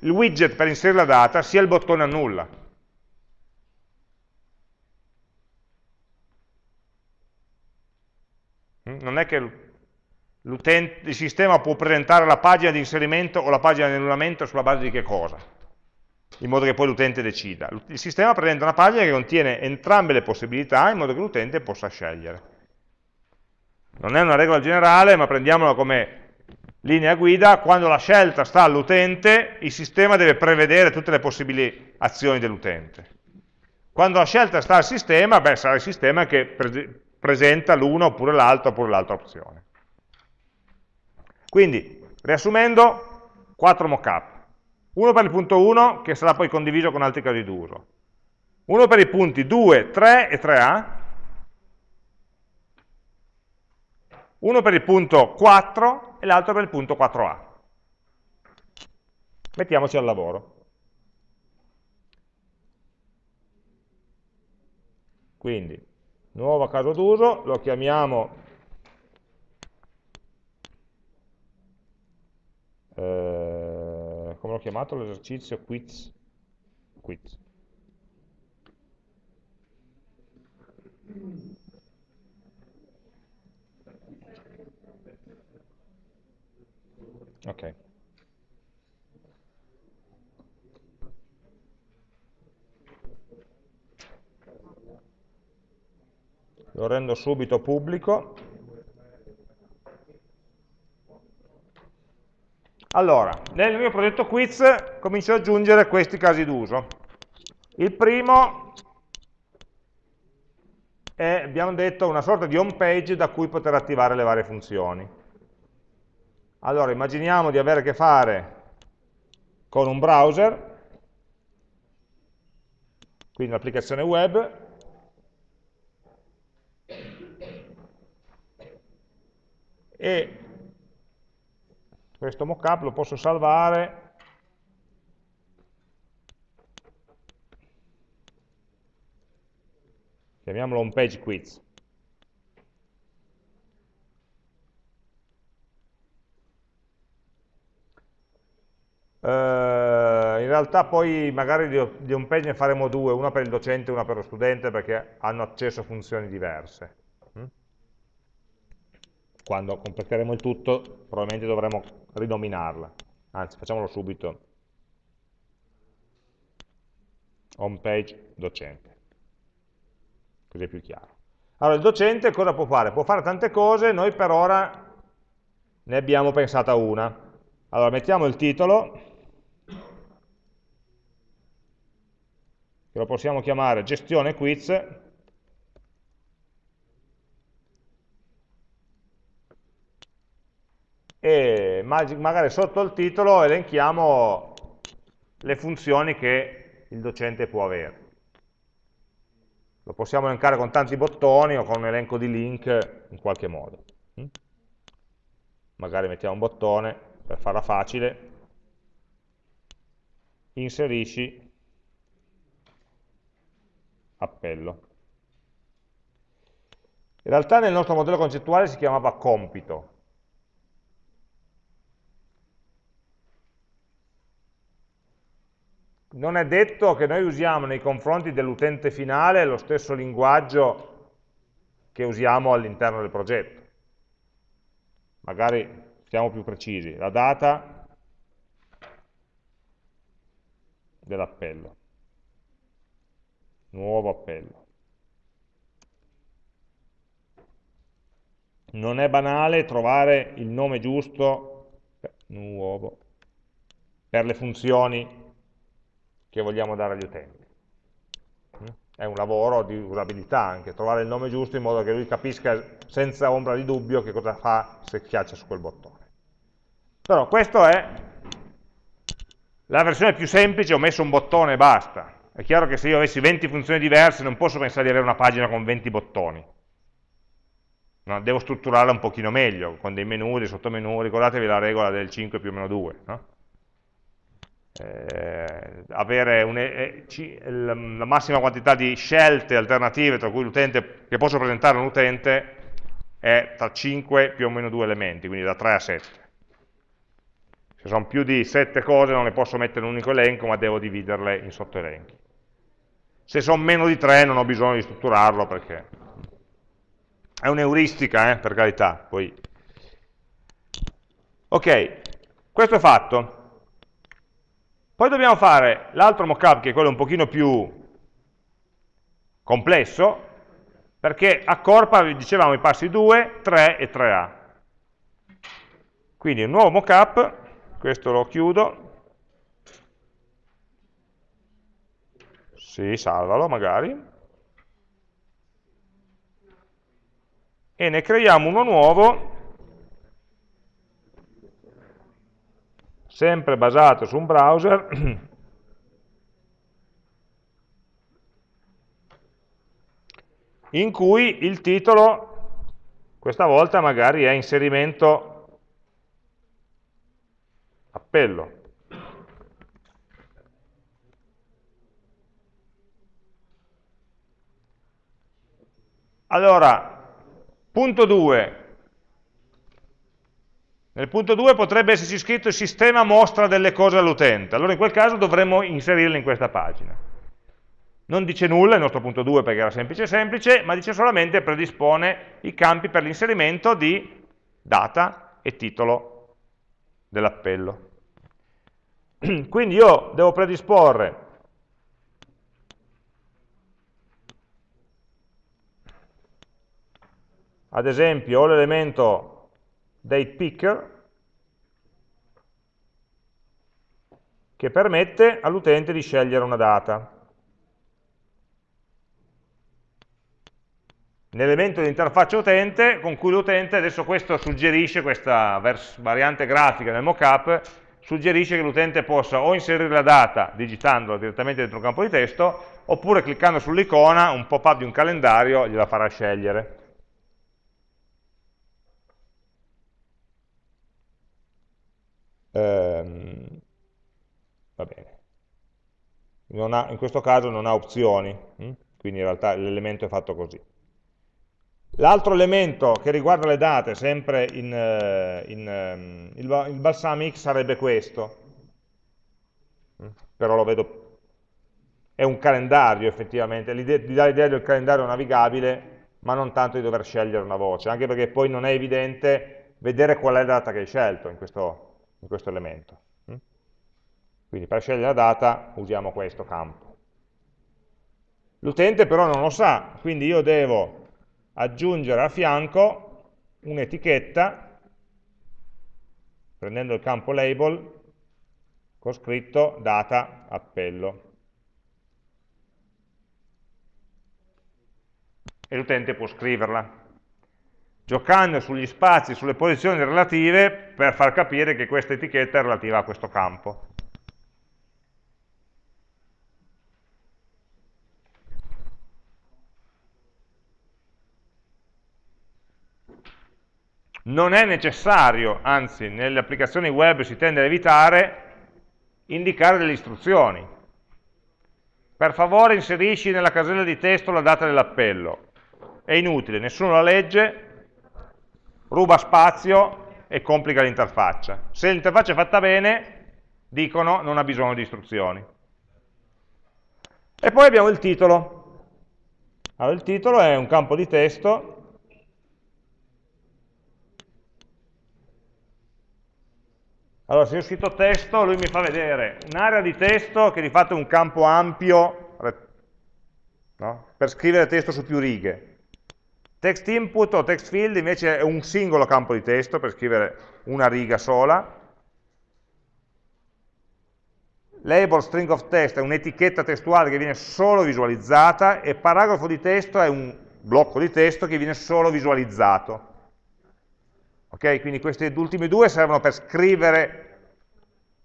il widget per inserire la data, sia il bottone annulla. Mm? Non è che il sistema può presentare la pagina di inserimento o la pagina di annullamento sulla base di che cosa? In modo che poi l'utente decida. Il sistema presenta una pagina che contiene entrambe le possibilità in modo che l'utente possa scegliere. Non è una regola generale, ma prendiamola come linea guida, quando la scelta sta all'utente, il sistema deve prevedere tutte le possibili azioni dell'utente. Quando la scelta sta al sistema, beh, sarà il sistema che pre presenta l'una oppure l'altra oppure l'altra opzione. Quindi, riassumendo, 4 mockup. Uno per il punto 1, che sarà poi condiviso con altri casi d'uso. Uno per i punti 2, 3 e 3A. Uno per il punto 4 e l'altro per il punto 4A. Mettiamoci al lavoro. Quindi, nuovo caso d'uso, lo chiamiamo eh, come l'ho chiamato l'esercizio quiz, quiz. Ok lo rendo subito pubblico Allora, nel mio progetto quiz comincio ad aggiungere questi casi d'uso. Il primo è, abbiamo detto, una sorta di home page da cui poter attivare le varie funzioni. Allora, immaginiamo di avere a che fare con un browser, quindi un'applicazione web, e questo mockup lo posso salvare chiamiamolo home page quiz in realtà poi magari di, di home page ne faremo due, una per il docente e una per lo studente perché hanno accesso a funzioni diverse quando completeremo il tutto probabilmente dovremo rinominarla, anzi facciamolo subito, home page docente, così è più chiaro. Allora il docente cosa può fare? Può fare tante cose, noi per ora ne abbiamo pensata una. Allora mettiamo il titolo, che lo possiamo chiamare gestione quiz, e magari sotto il titolo elenchiamo le funzioni che il docente può avere. Lo possiamo elencare con tanti bottoni o con un elenco di link in qualche modo. Mm? Magari mettiamo un bottone per farla facile, inserisci appello. In realtà nel nostro modello concettuale si chiamava compito. Non è detto che noi usiamo nei confronti dell'utente finale lo stesso linguaggio che usiamo all'interno del progetto. Magari siamo più precisi, la data dell'appello, nuovo appello. non è banale trovare il nome giusto, nuovo, per le funzioni che vogliamo dare agli utenti. È un lavoro di usabilità anche, trovare il nome giusto in modo che lui capisca senza ombra di dubbio che cosa fa se schiaccia su quel bottone. Però questa è la versione più semplice, ho messo un bottone e basta. È chiaro che se io avessi 20 funzioni diverse non posso pensare di avere una pagina con 20 bottoni No? Devo strutturarla un pochino meglio, con dei menu, dei sottomenu, ricordatevi la regola del 5 più o meno 2. No? Eh, avere un, eh, ci, la massima quantità di scelte alternative tra cui che posso presentare a un utente è tra 5 più o meno 2 elementi, quindi da 3 a 7. Se sono più di 7 cose non le posso mettere in un unico elenco, ma devo dividerle in sottoelenchi. Se sono meno di 3 non ho bisogno di strutturarlo perché è un'euristica, eh, per carità. Poi. Ok, questo è fatto. Poi dobbiamo fare l'altro mockup, che è quello un pochino più complesso, perché accorpa, dicevamo, i passi 2, 3 e 3A. Quindi un nuovo mockup, questo lo chiudo, sì, salvalo magari, e ne creiamo uno nuovo. Sempre basato su un browser. In cui il titolo questa volta magari è inserimento appello allora Punto 2. Nel punto 2 potrebbe esserci scritto il sistema mostra delle cose all'utente. Allora in quel caso dovremmo inserirle in questa pagina. Non dice nulla il nostro punto 2 perché era semplice semplice, ma dice solamente predispone i campi per l'inserimento di data e titolo dell'appello. Quindi io devo predisporre ad esempio ho l'elemento datePicker che permette all'utente di scegliere una data. L'elemento di interfaccia utente con cui l'utente, adesso questo suggerisce, questa variante grafica nel mockup, suggerisce che l'utente possa o inserire la data digitandola direttamente dentro un campo di testo, oppure cliccando sull'icona, un pop-up di un calendario gliela farà scegliere. Ehm, va bene. Ha, in questo caso non ha opzioni, hm? quindi in realtà l'elemento è fatto così. L'altro elemento che riguarda le date, sempre in, eh, in um, il, il balsamic, sarebbe questo, hm? però lo vedo, è un calendario effettivamente, di dare l'idea del calendario navigabile, ma non tanto di dover scegliere una voce, anche perché poi non è evidente vedere qual è la data che hai scelto in questo, in questo elemento. Mm? Quindi per scegliere la data usiamo questo campo. L'utente però non lo sa, quindi io devo aggiungere a fianco un'etichetta, prendendo il campo label, con scritto data appello. E l'utente può scriverla giocando sugli spazi, sulle posizioni relative per far capire che questa etichetta è relativa a questo campo. Non è necessario, anzi nelle applicazioni web si tende ad evitare, indicare delle istruzioni. Per favore inserisci nella casella di testo la data dell'appello è inutile, nessuno la legge, ruba spazio e complica l'interfaccia. Se l'interfaccia è fatta bene, dicono non ha bisogno di istruzioni. E poi abbiamo il titolo. Allora, il titolo è un campo di testo Allora, se io scritto testo, lui mi fa vedere un'area di testo che di fatto è un campo ampio no? per scrivere testo su più righe. Text input o text field invece è un singolo campo di testo per scrivere una riga sola. Label string of text è un'etichetta testuale che viene solo visualizzata e paragrafo di testo è un blocco di testo che viene solo visualizzato. Okay? Quindi questi ultimi due servono per scrivere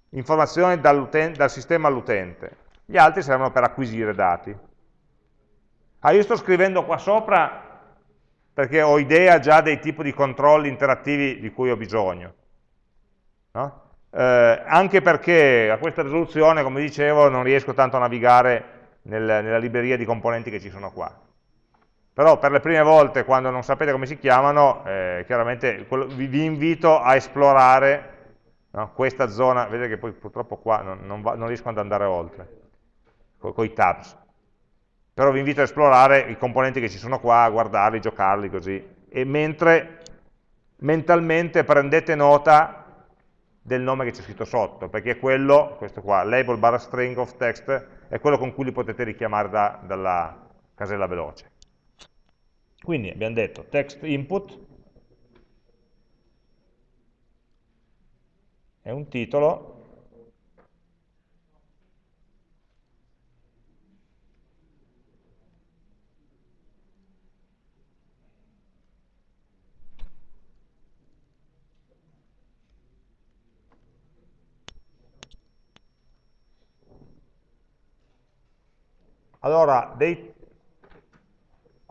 informazioni dal sistema all'utente, gli altri servono per acquisire dati. Ah, io sto scrivendo qua sopra perché ho idea già dei tipi di controlli interattivi di cui ho bisogno. No? Eh, anche perché a questa risoluzione, come dicevo, non riesco tanto a navigare nel, nella libreria di componenti che ci sono qua però per le prime volte quando non sapete come si chiamano, eh, chiaramente vi, vi, invito a esplorare no, questa zona, vedete che poi purtroppo qua non, non, va, non riesco ad andare oltre, con i tabs, però vi invito a esplorare i componenti che ci sono qua, a guardarli, giocarli così, e mentre mentalmente prendete nota del nome che c'è scritto sotto, perché è quello, questo qua, label barra string of text, è quello con cui li potete richiamare da, dalla casella veloce. Quindi abbiamo detto text input. È un titolo Allora, dei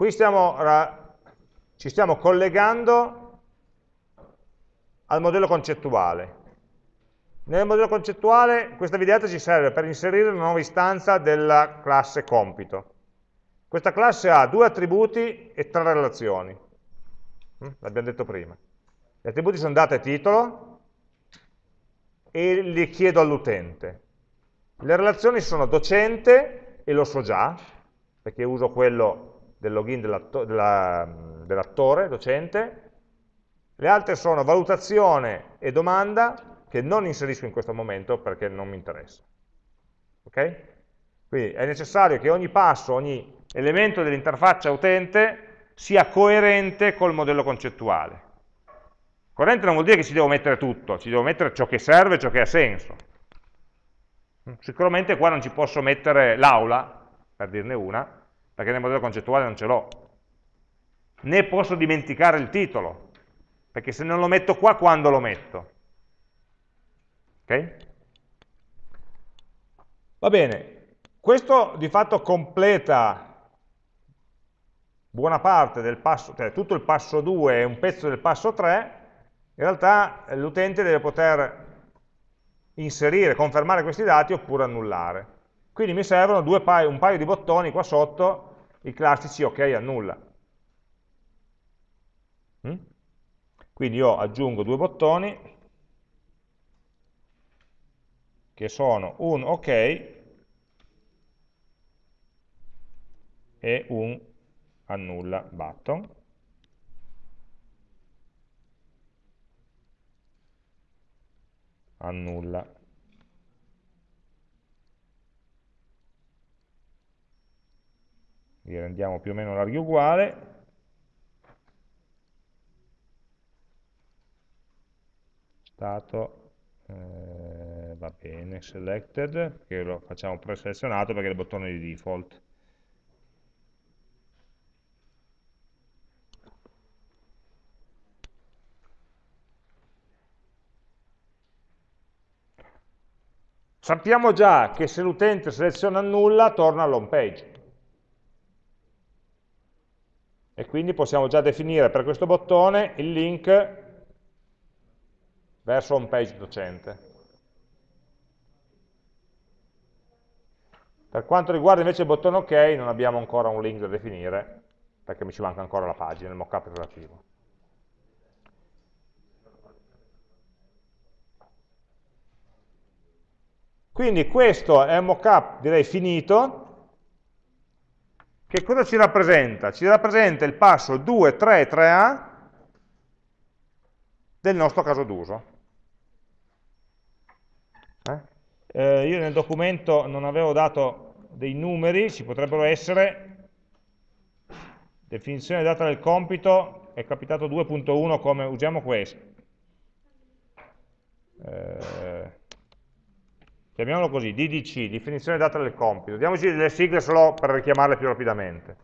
Qui stiamo, ci stiamo collegando al modello concettuale. Nel modello concettuale questa videata ci serve per inserire una nuova istanza della classe compito. Questa classe ha due attributi e tre relazioni. Mm, l'abbiamo detto prima. Gli attributi sono data e titolo e li chiedo all'utente. Le relazioni sono docente, e lo so già, perché uso quello del login dell'attore, docente, le altre sono valutazione e domanda, che non inserisco in questo momento perché non mi interessa. Ok? Quindi è necessario che ogni passo, ogni elemento dell'interfaccia utente sia coerente col modello concettuale. Coerente non vuol dire che ci devo mettere tutto, ci devo mettere ciò che serve, ciò che ha senso. Sicuramente qua non ci posso mettere l'aula, per dirne una, perché nel modello concettuale non ce l'ho. Né posso dimenticare il titolo, perché se non lo metto qua, quando lo metto? Ok? Va bene, questo di fatto completa buona parte del passo, cioè tutto il passo 2 e un pezzo del passo 3, in realtà l'utente deve poter inserire, confermare questi dati oppure annullare. Quindi mi servono paio, un paio di bottoni qua sotto i classici ok annulla. Mm? Quindi io aggiungo due bottoni che sono un ok e un annulla button. Annulla li rendiamo più o meno larghi uguale, stato, eh, va bene, selected, che lo facciamo preselezionato perché è il bottone di default. Sappiamo già che se l'utente seleziona nulla torna all'home page. e quindi possiamo già definire per questo bottone il link verso home page docente. Per quanto riguarda invece il bottone OK non abbiamo ancora un link da definire, perché mi ci manca ancora la pagina, il mockup relativo. Quindi questo è un mockup, direi, finito. Che cosa ci rappresenta? Ci rappresenta il passo 2, 3, 3A del nostro caso d'uso. Eh? Eh, io nel documento non avevo dato dei numeri, ci potrebbero essere, definizione data del compito, è capitato 2.1 come usiamo questo. Eh, chiamiamolo così, DDC, definizione data del compito. Diamoci delle sigle solo per richiamarle più rapidamente.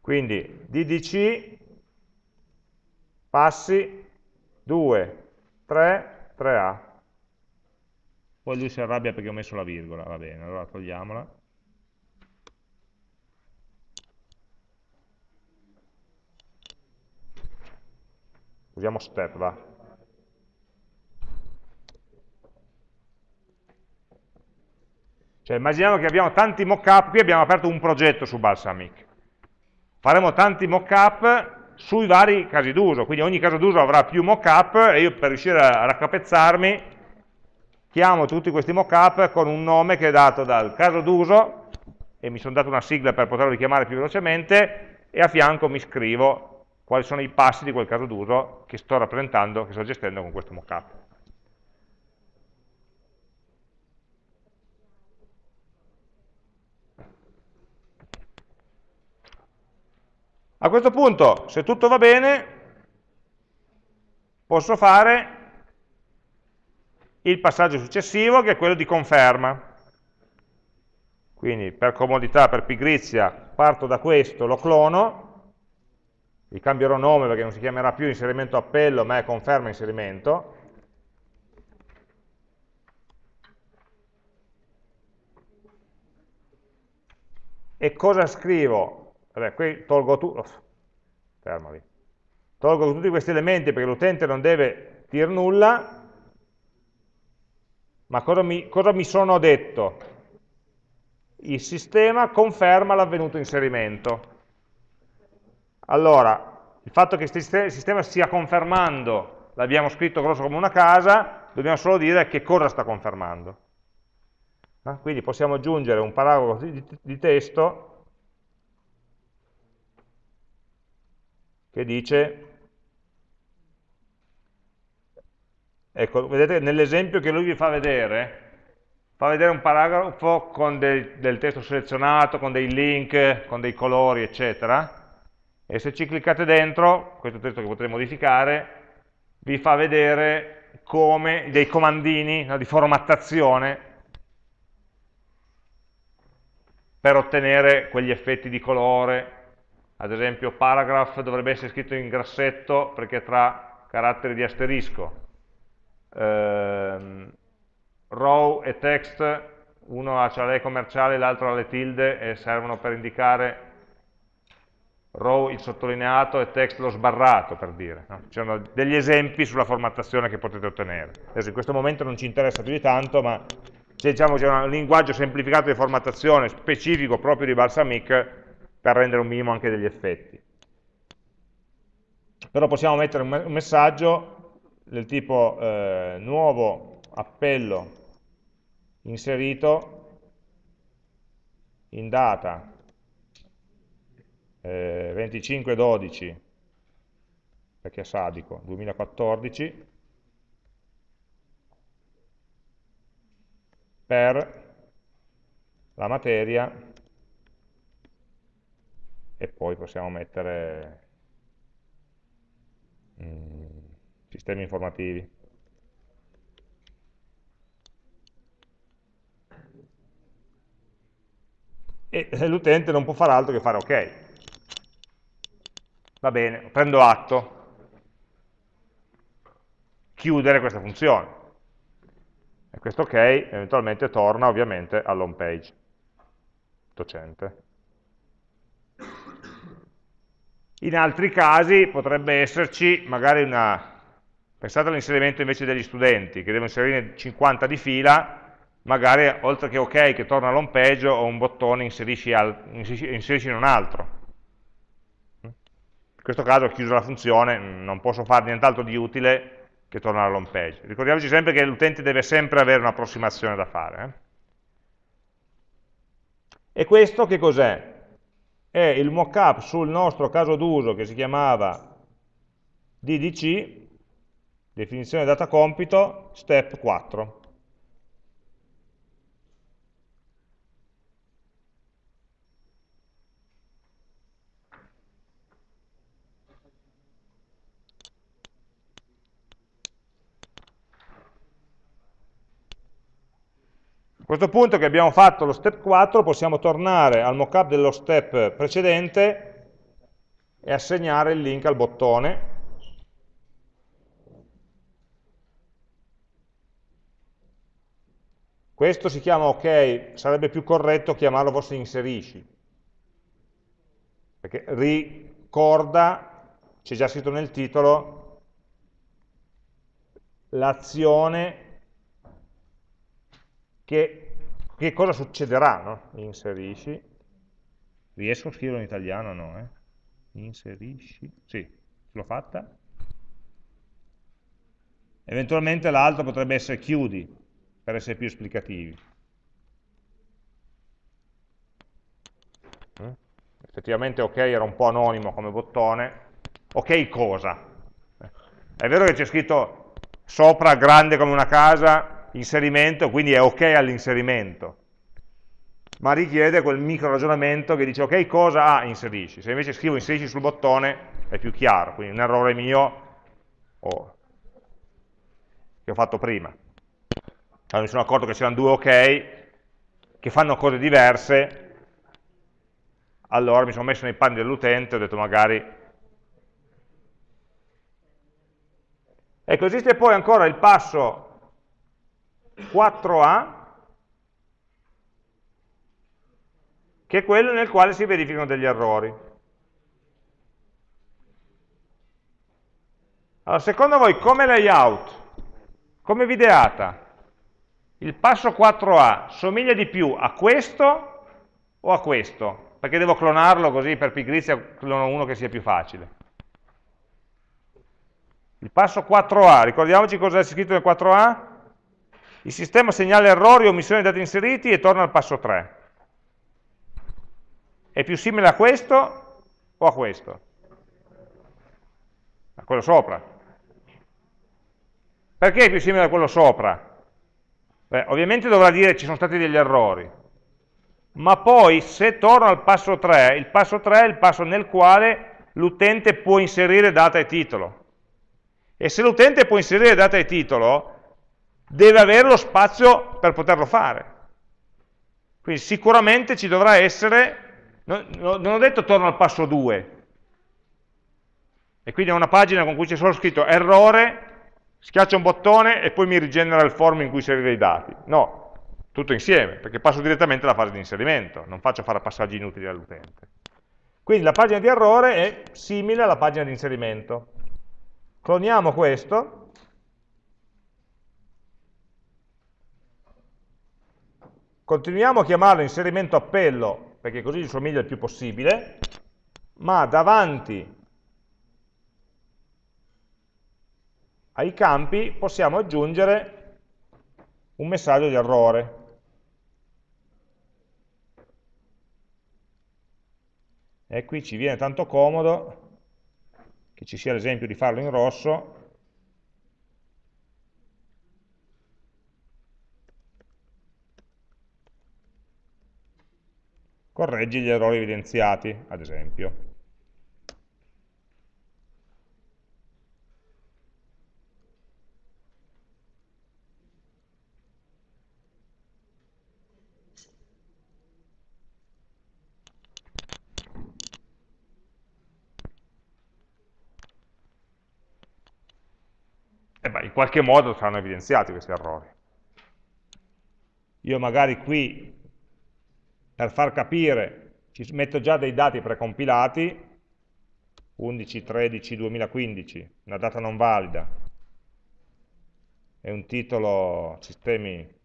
Quindi DDC, passi, 2, 3, 3A. Poi lui si arrabbia perché ho messo la virgola, va bene, allora togliamola. Usiamo step, va. Cioè, immaginiamo che abbiamo tanti mock-up, qui abbiamo aperto un progetto su Balsamic. Faremo tanti mock-up sui vari casi d'uso, quindi ogni caso d'uso avrà più mockup e io per riuscire a raccapezzarmi chiamo tutti questi mockup con un nome che è dato dal caso d'uso e mi sono dato una sigla per poterlo richiamare più velocemente e a fianco mi scrivo quali sono i passi di quel caso d'uso che sto rappresentando, che sto gestendo con questo mockup. A questo punto, se tutto va bene, posso fare il passaggio successivo, che è quello di conferma. Quindi per comodità, per pigrizia, parto da questo, lo clono, gli cambierò nome perché non si chiamerà più inserimento appello, ma è conferma inserimento. E cosa scrivo? Vabbè, qui tolgo, tu oh, tolgo tutti questi elementi perché l'utente non deve dire nulla, ma cosa mi, cosa mi sono detto? Il sistema conferma l'avvenuto inserimento. Allora, il fatto che il sistema stia confermando, l'abbiamo scritto grosso come una casa, dobbiamo solo dire che cosa sta confermando. Eh? Quindi possiamo aggiungere un paragrafo di testo che dice, ecco, vedete nell'esempio che lui vi fa vedere, fa vedere un paragrafo con del, del testo selezionato, con dei link, con dei colori, eccetera, e se ci cliccate dentro, questo testo che potrete modificare, vi fa vedere come dei comandini no, di formattazione per ottenere quegli effetti di colore, ad esempio paragraph dovrebbe essere scritto in grassetto perché tra caratteri di asterisco, ehm, row e text, uno ha le commerciali, l'altro ha le tilde e servono per indicare row il sottolineato e text lo sbarrato, per dire. No? Ci sono degli esempi sulla formattazione che potete ottenere. Adesso in questo momento non ci interessa più di tanto, ma se diciamo c'è un linguaggio semplificato di formattazione specifico proprio di Balsamic, per rendere un minimo anche degli effetti. Però possiamo mettere un messaggio del tipo eh, nuovo appello inserito in data eh, 25-12 perché è sadico 2014 per la materia e poi possiamo mettere mm, sistemi informativi. E l'utente non può fare altro che fare ok. Va bene, prendo atto. Chiudere questa funzione. E questo ok eventualmente torna ovviamente all'home page docente. In altri casi potrebbe esserci magari una, pensate all'inserimento invece degli studenti, che devo inserire 50 di fila, magari oltre che ok che torna all'home page ho un bottone inserisci, al, inserisci in un altro. In questo caso ho chiuso la funzione, non posso fare nient'altro di utile che tornare all'home page. Ricordiamoci sempre che l'utente deve sempre avere un'approssimazione da fare. Eh? E questo che cos'è? È il mockup sul nostro caso d'uso che si chiamava DDC, definizione data compito, step 4. A questo punto che abbiamo fatto lo step 4 possiamo tornare al mockup dello step precedente e assegnare il link al bottone. Questo si chiama ok, sarebbe più corretto chiamarlo forse inserisci. Perché ricorda, c'è già scritto nel titolo l'azione che, che cosa succederà, no? Inserisci, riesco a scriverlo in italiano no? Eh? Inserisci, sì, l'ho fatta. Eventualmente l'altro potrebbe essere chiudi, per essere più esplicativi. Mm? Effettivamente ok era un po' anonimo come bottone. Ok cosa? È vero che c'è scritto sopra grande come una casa, inserimento, quindi è ok all'inserimento, ma richiede quel micro ragionamento che dice ok cosa ah, inserisci, se invece scrivo inserisci sul bottone è più chiaro, quindi un errore mio oh, che ho fatto prima. Allora mi sono accorto che c'erano due ok che fanno cose diverse, allora mi sono messo nei panni dell'utente e ho detto magari... Ecco, esiste poi ancora il passo 4A, che è quello nel quale si verificano degli errori. Allora, secondo voi come layout, come videata, il passo 4A somiglia di più a questo o a questo? Perché devo clonarlo così per pigrizia clono uno che sia più facile. Il passo 4A, ricordiamoci cosa è scritto nel 4A? Il sistema segnala errori o omissioni di dati inseriti e torna al passo 3. È più simile a questo o a questo? A quello sopra. Perché è più simile a quello sopra? Beh, ovviamente dovrà dire ci sono stati degli errori, ma poi se torno al passo 3, il passo 3 è il passo nel quale l'utente può inserire data e titolo. E se l'utente può inserire data e titolo, deve avere lo spazio per poterlo fare. Quindi sicuramente ci dovrà essere, non ho detto torno al passo 2, e quindi è una pagina con cui c'è solo scritto errore, schiaccio un bottone e poi mi rigenera il form in cui inserire i dati. No, tutto insieme, perché passo direttamente alla fase di inserimento, non faccio fare passaggi inutili all'utente. Quindi la pagina di errore è simile alla pagina di inserimento. Cloniamo questo, Continuiamo a chiamarlo inserimento appello, perché così gli somiglia il più possibile, ma davanti ai campi possiamo aggiungere un messaggio di errore. E qui ci viene tanto comodo che ci sia l'esempio di farlo in rosso, correggi gli errori evidenziati, ad esempio. E beh, in qualche modo saranno evidenziati questi errori. Io magari qui per far capire, ci metto già dei dati precompilati, 11, 13, 2015, una data non valida, e un titolo sistemi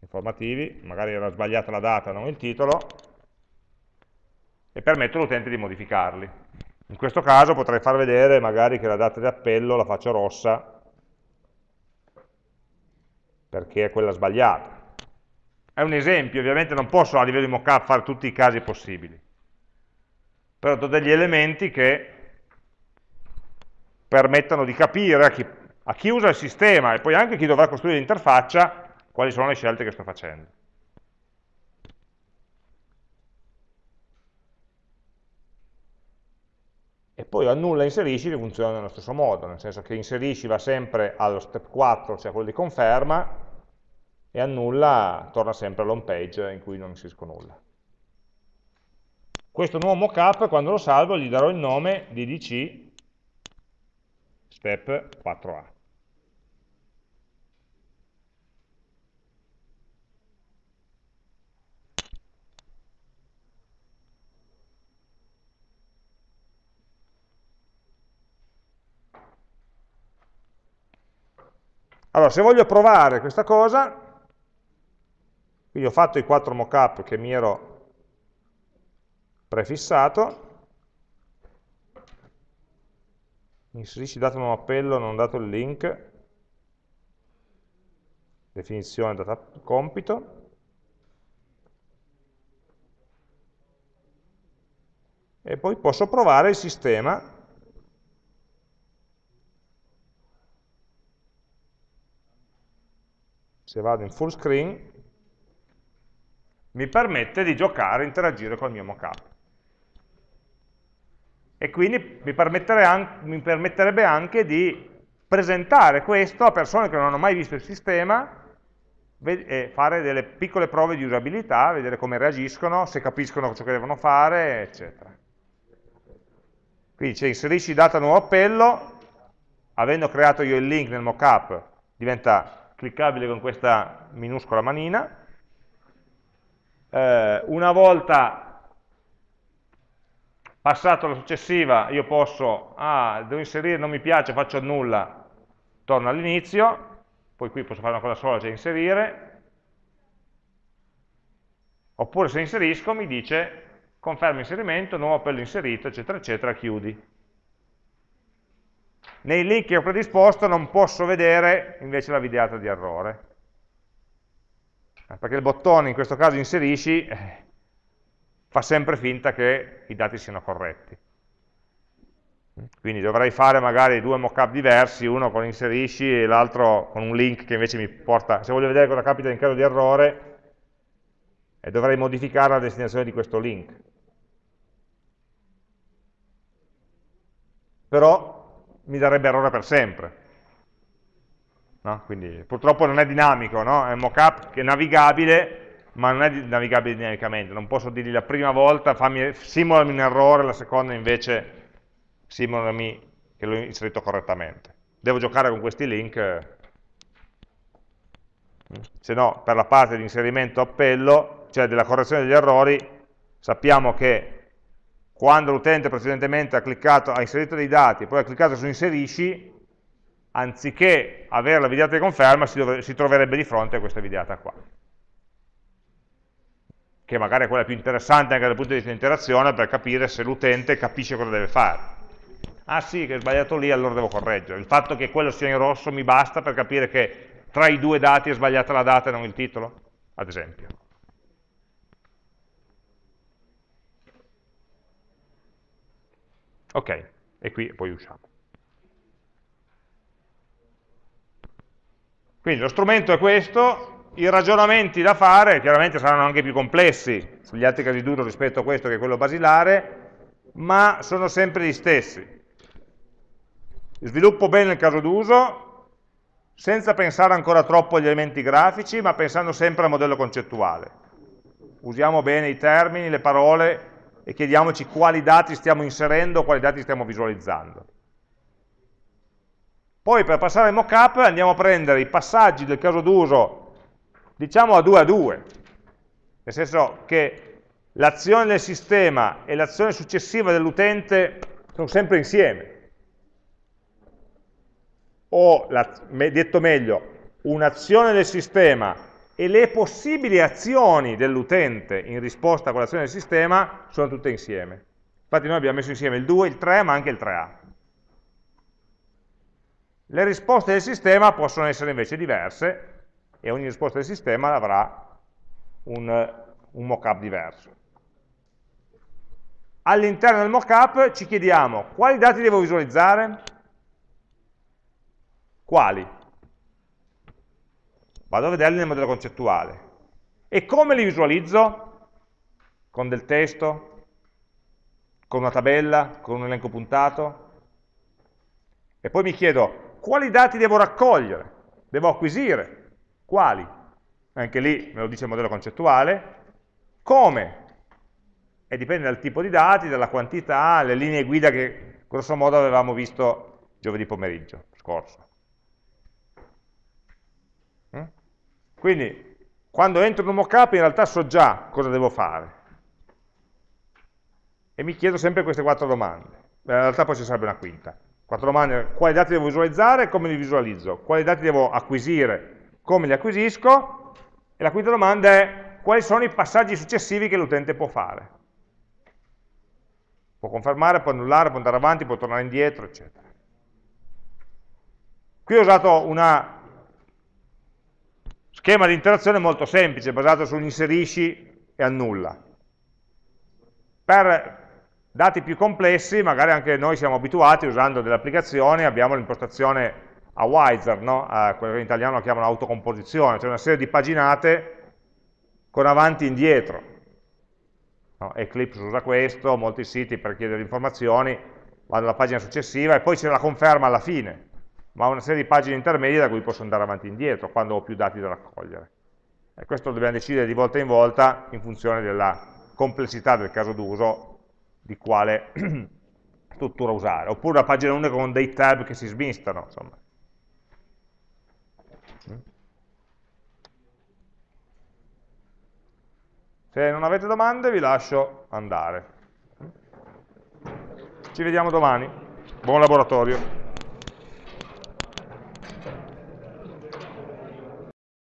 informativi, magari era sbagliata la data, non il titolo, e permetto all'utente di modificarli. In questo caso potrei far vedere magari che la data di appello la faccio rossa, perché è quella sbagliata. È un esempio, ovviamente non posso a livello di mockup fare tutti i casi possibili, però do degli elementi che permettano di capire a chi, a chi usa il sistema e poi anche chi dovrà costruire l'interfaccia quali sono le scelte che sto facendo. E poi annulla e inserisci che funziona nello stesso modo, nel senso che inserisci va sempre allo step 4, cioè quello di conferma, e annulla torna sempre all'home page in cui non inserisco nulla. Questo nuovo mockup, quando lo salvo, gli darò il nome di DC step 4a. Allora, se voglio provare questa cosa, quindi ho fatto i quattro mockup che mi ero prefissato, inserisci dato nuovo appello, non dato il link, definizione data compito, e poi posso provare il sistema. Se vado in full screen mi permette di giocare, interagire con il mio mockup e quindi mi, mi permetterebbe anche di presentare questo a persone che non hanno mai visto il sistema e fare delle piccole prove di usabilità, vedere come reagiscono, se capiscono ciò che devono fare, eccetera. Quindi c'è inserisci data nuovo appello, avendo creato io il link nel mockup, diventa cliccabile con questa minuscola manina. Eh, una volta Passato la successiva io posso, ah, devo inserire, non mi piace, faccio nulla, torno all'inizio, poi qui posso fare una cosa sola, cioè inserire, oppure se inserisco mi dice conferma inserimento, nuovo appello inserito, eccetera, eccetera, chiudi. Nei link che ho predisposto non posso vedere invece la videata di errore, perché il bottone in questo caso inserisci eh, fa sempre finta che i dati siano corretti. Quindi dovrei fare magari due mockup diversi, uno con inserisci e l'altro con un link che invece mi porta, se voglio vedere cosa capita in caso di errore, e dovrei modificare la destinazione di questo link. Però mi darebbe errore per sempre. No? Quindi purtroppo non è dinamico, no? è un mockup che è navigabile, ma non è navigabile dinamicamente, non posso dirgli la prima volta fammi, simulami un errore, la seconda invece simulami che l'ho inserito correttamente. Devo giocare con questi link, se no per la parte di inserimento appello, cioè della correzione degli errori, sappiamo che quando l'utente precedentemente ha cliccato, ha inserito dei dati, poi ha cliccato su inserisci, anziché avere la videata di conferma si, si troverebbe di fronte a questa videata qua che magari è quella più interessante anche dal punto di vista di interazione per capire se l'utente capisce cosa deve fare. Ah sì, che è sbagliato lì, allora devo correggere. Il fatto che quello sia in rosso mi basta per capire che tra i due dati è sbagliata la data e non il titolo, ad esempio. Ok, e qui poi usciamo. Quindi lo strumento è questo, i ragionamenti da fare chiaramente saranno anche più complessi sugli altri casi d'uso rispetto a questo che è quello basilare, ma sono sempre gli stessi. Sviluppo bene il caso d'uso, senza pensare ancora troppo agli elementi grafici, ma pensando sempre al modello concettuale. Usiamo bene i termini, le parole e chiediamoci quali dati stiamo inserendo, quali dati stiamo visualizzando. Poi per passare al mockup andiamo a prendere i passaggi del caso d'uso diciamo a 2 a 2, nel senso che l'azione del sistema e l'azione successiva dell'utente sono sempre insieme. O, detto meglio, un'azione del sistema e le possibili azioni dell'utente in risposta a quell'azione del sistema sono tutte insieme. Infatti noi abbiamo messo insieme il 2, il 3, ma anche il 3A. Le risposte del sistema possono essere invece diverse e ogni risposta del sistema avrà un, un mockup diverso. All'interno del mockup ci chiediamo quali dati devo visualizzare? Quali? Vado a vederli nel modello concettuale. E come li visualizzo? Con del testo? Con una tabella? Con un elenco puntato? E poi mi chiedo, quali dati devo raccogliere? Devo acquisire? Quali? Anche lì me lo dice il modello concettuale. Come? E dipende dal tipo di dati, dalla quantità, le linee guida che grosso modo avevamo visto giovedì pomeriggio scorso. Quindi, quando entro in un mockup in realtà so già cosa devo fare. E mi chiedo sempre queste quattro domande. In realtà poi ci sarebbe una quinta. Quattro domande, quali dati devo visualizzare e come li visualizzo? Quali dati devo acquisire, come li acquisisco? E la quinta domanda è, quali sono i passaggi successivi che l'utente può fare? Può confermare, può annullare, può andare avanti, può tornare indietro, eccetera. Qui ho usato una Schema di interazione molto semplice, basato su inserisci e annulla. Per dati più complessi, magari anche noi siamo abituati, usando delle applicazioni, abbiamo l'impostazione a Wiser, no? quello in italiano chiamano autocomposizione, cioè una serie di paginate con avanti e indietro. No? Eclipse usa questo, molti siti per chiedere informazioni vanno alla pagina successiva e poi c'è la conferma alla fine ma una serie di pagine intermedie da cui posso andare avanti e indietro quando ho più dati da raccogliere. E questo dobbiamo decidere di volta in volta in funzione della complessità del caso d'uso di quale struttura usare. Oppure una pagina unica con dei tab che si smistano. Insomma. Se non avete domande vi lascio andare. Ci vediamo domani. Buon laboratorio.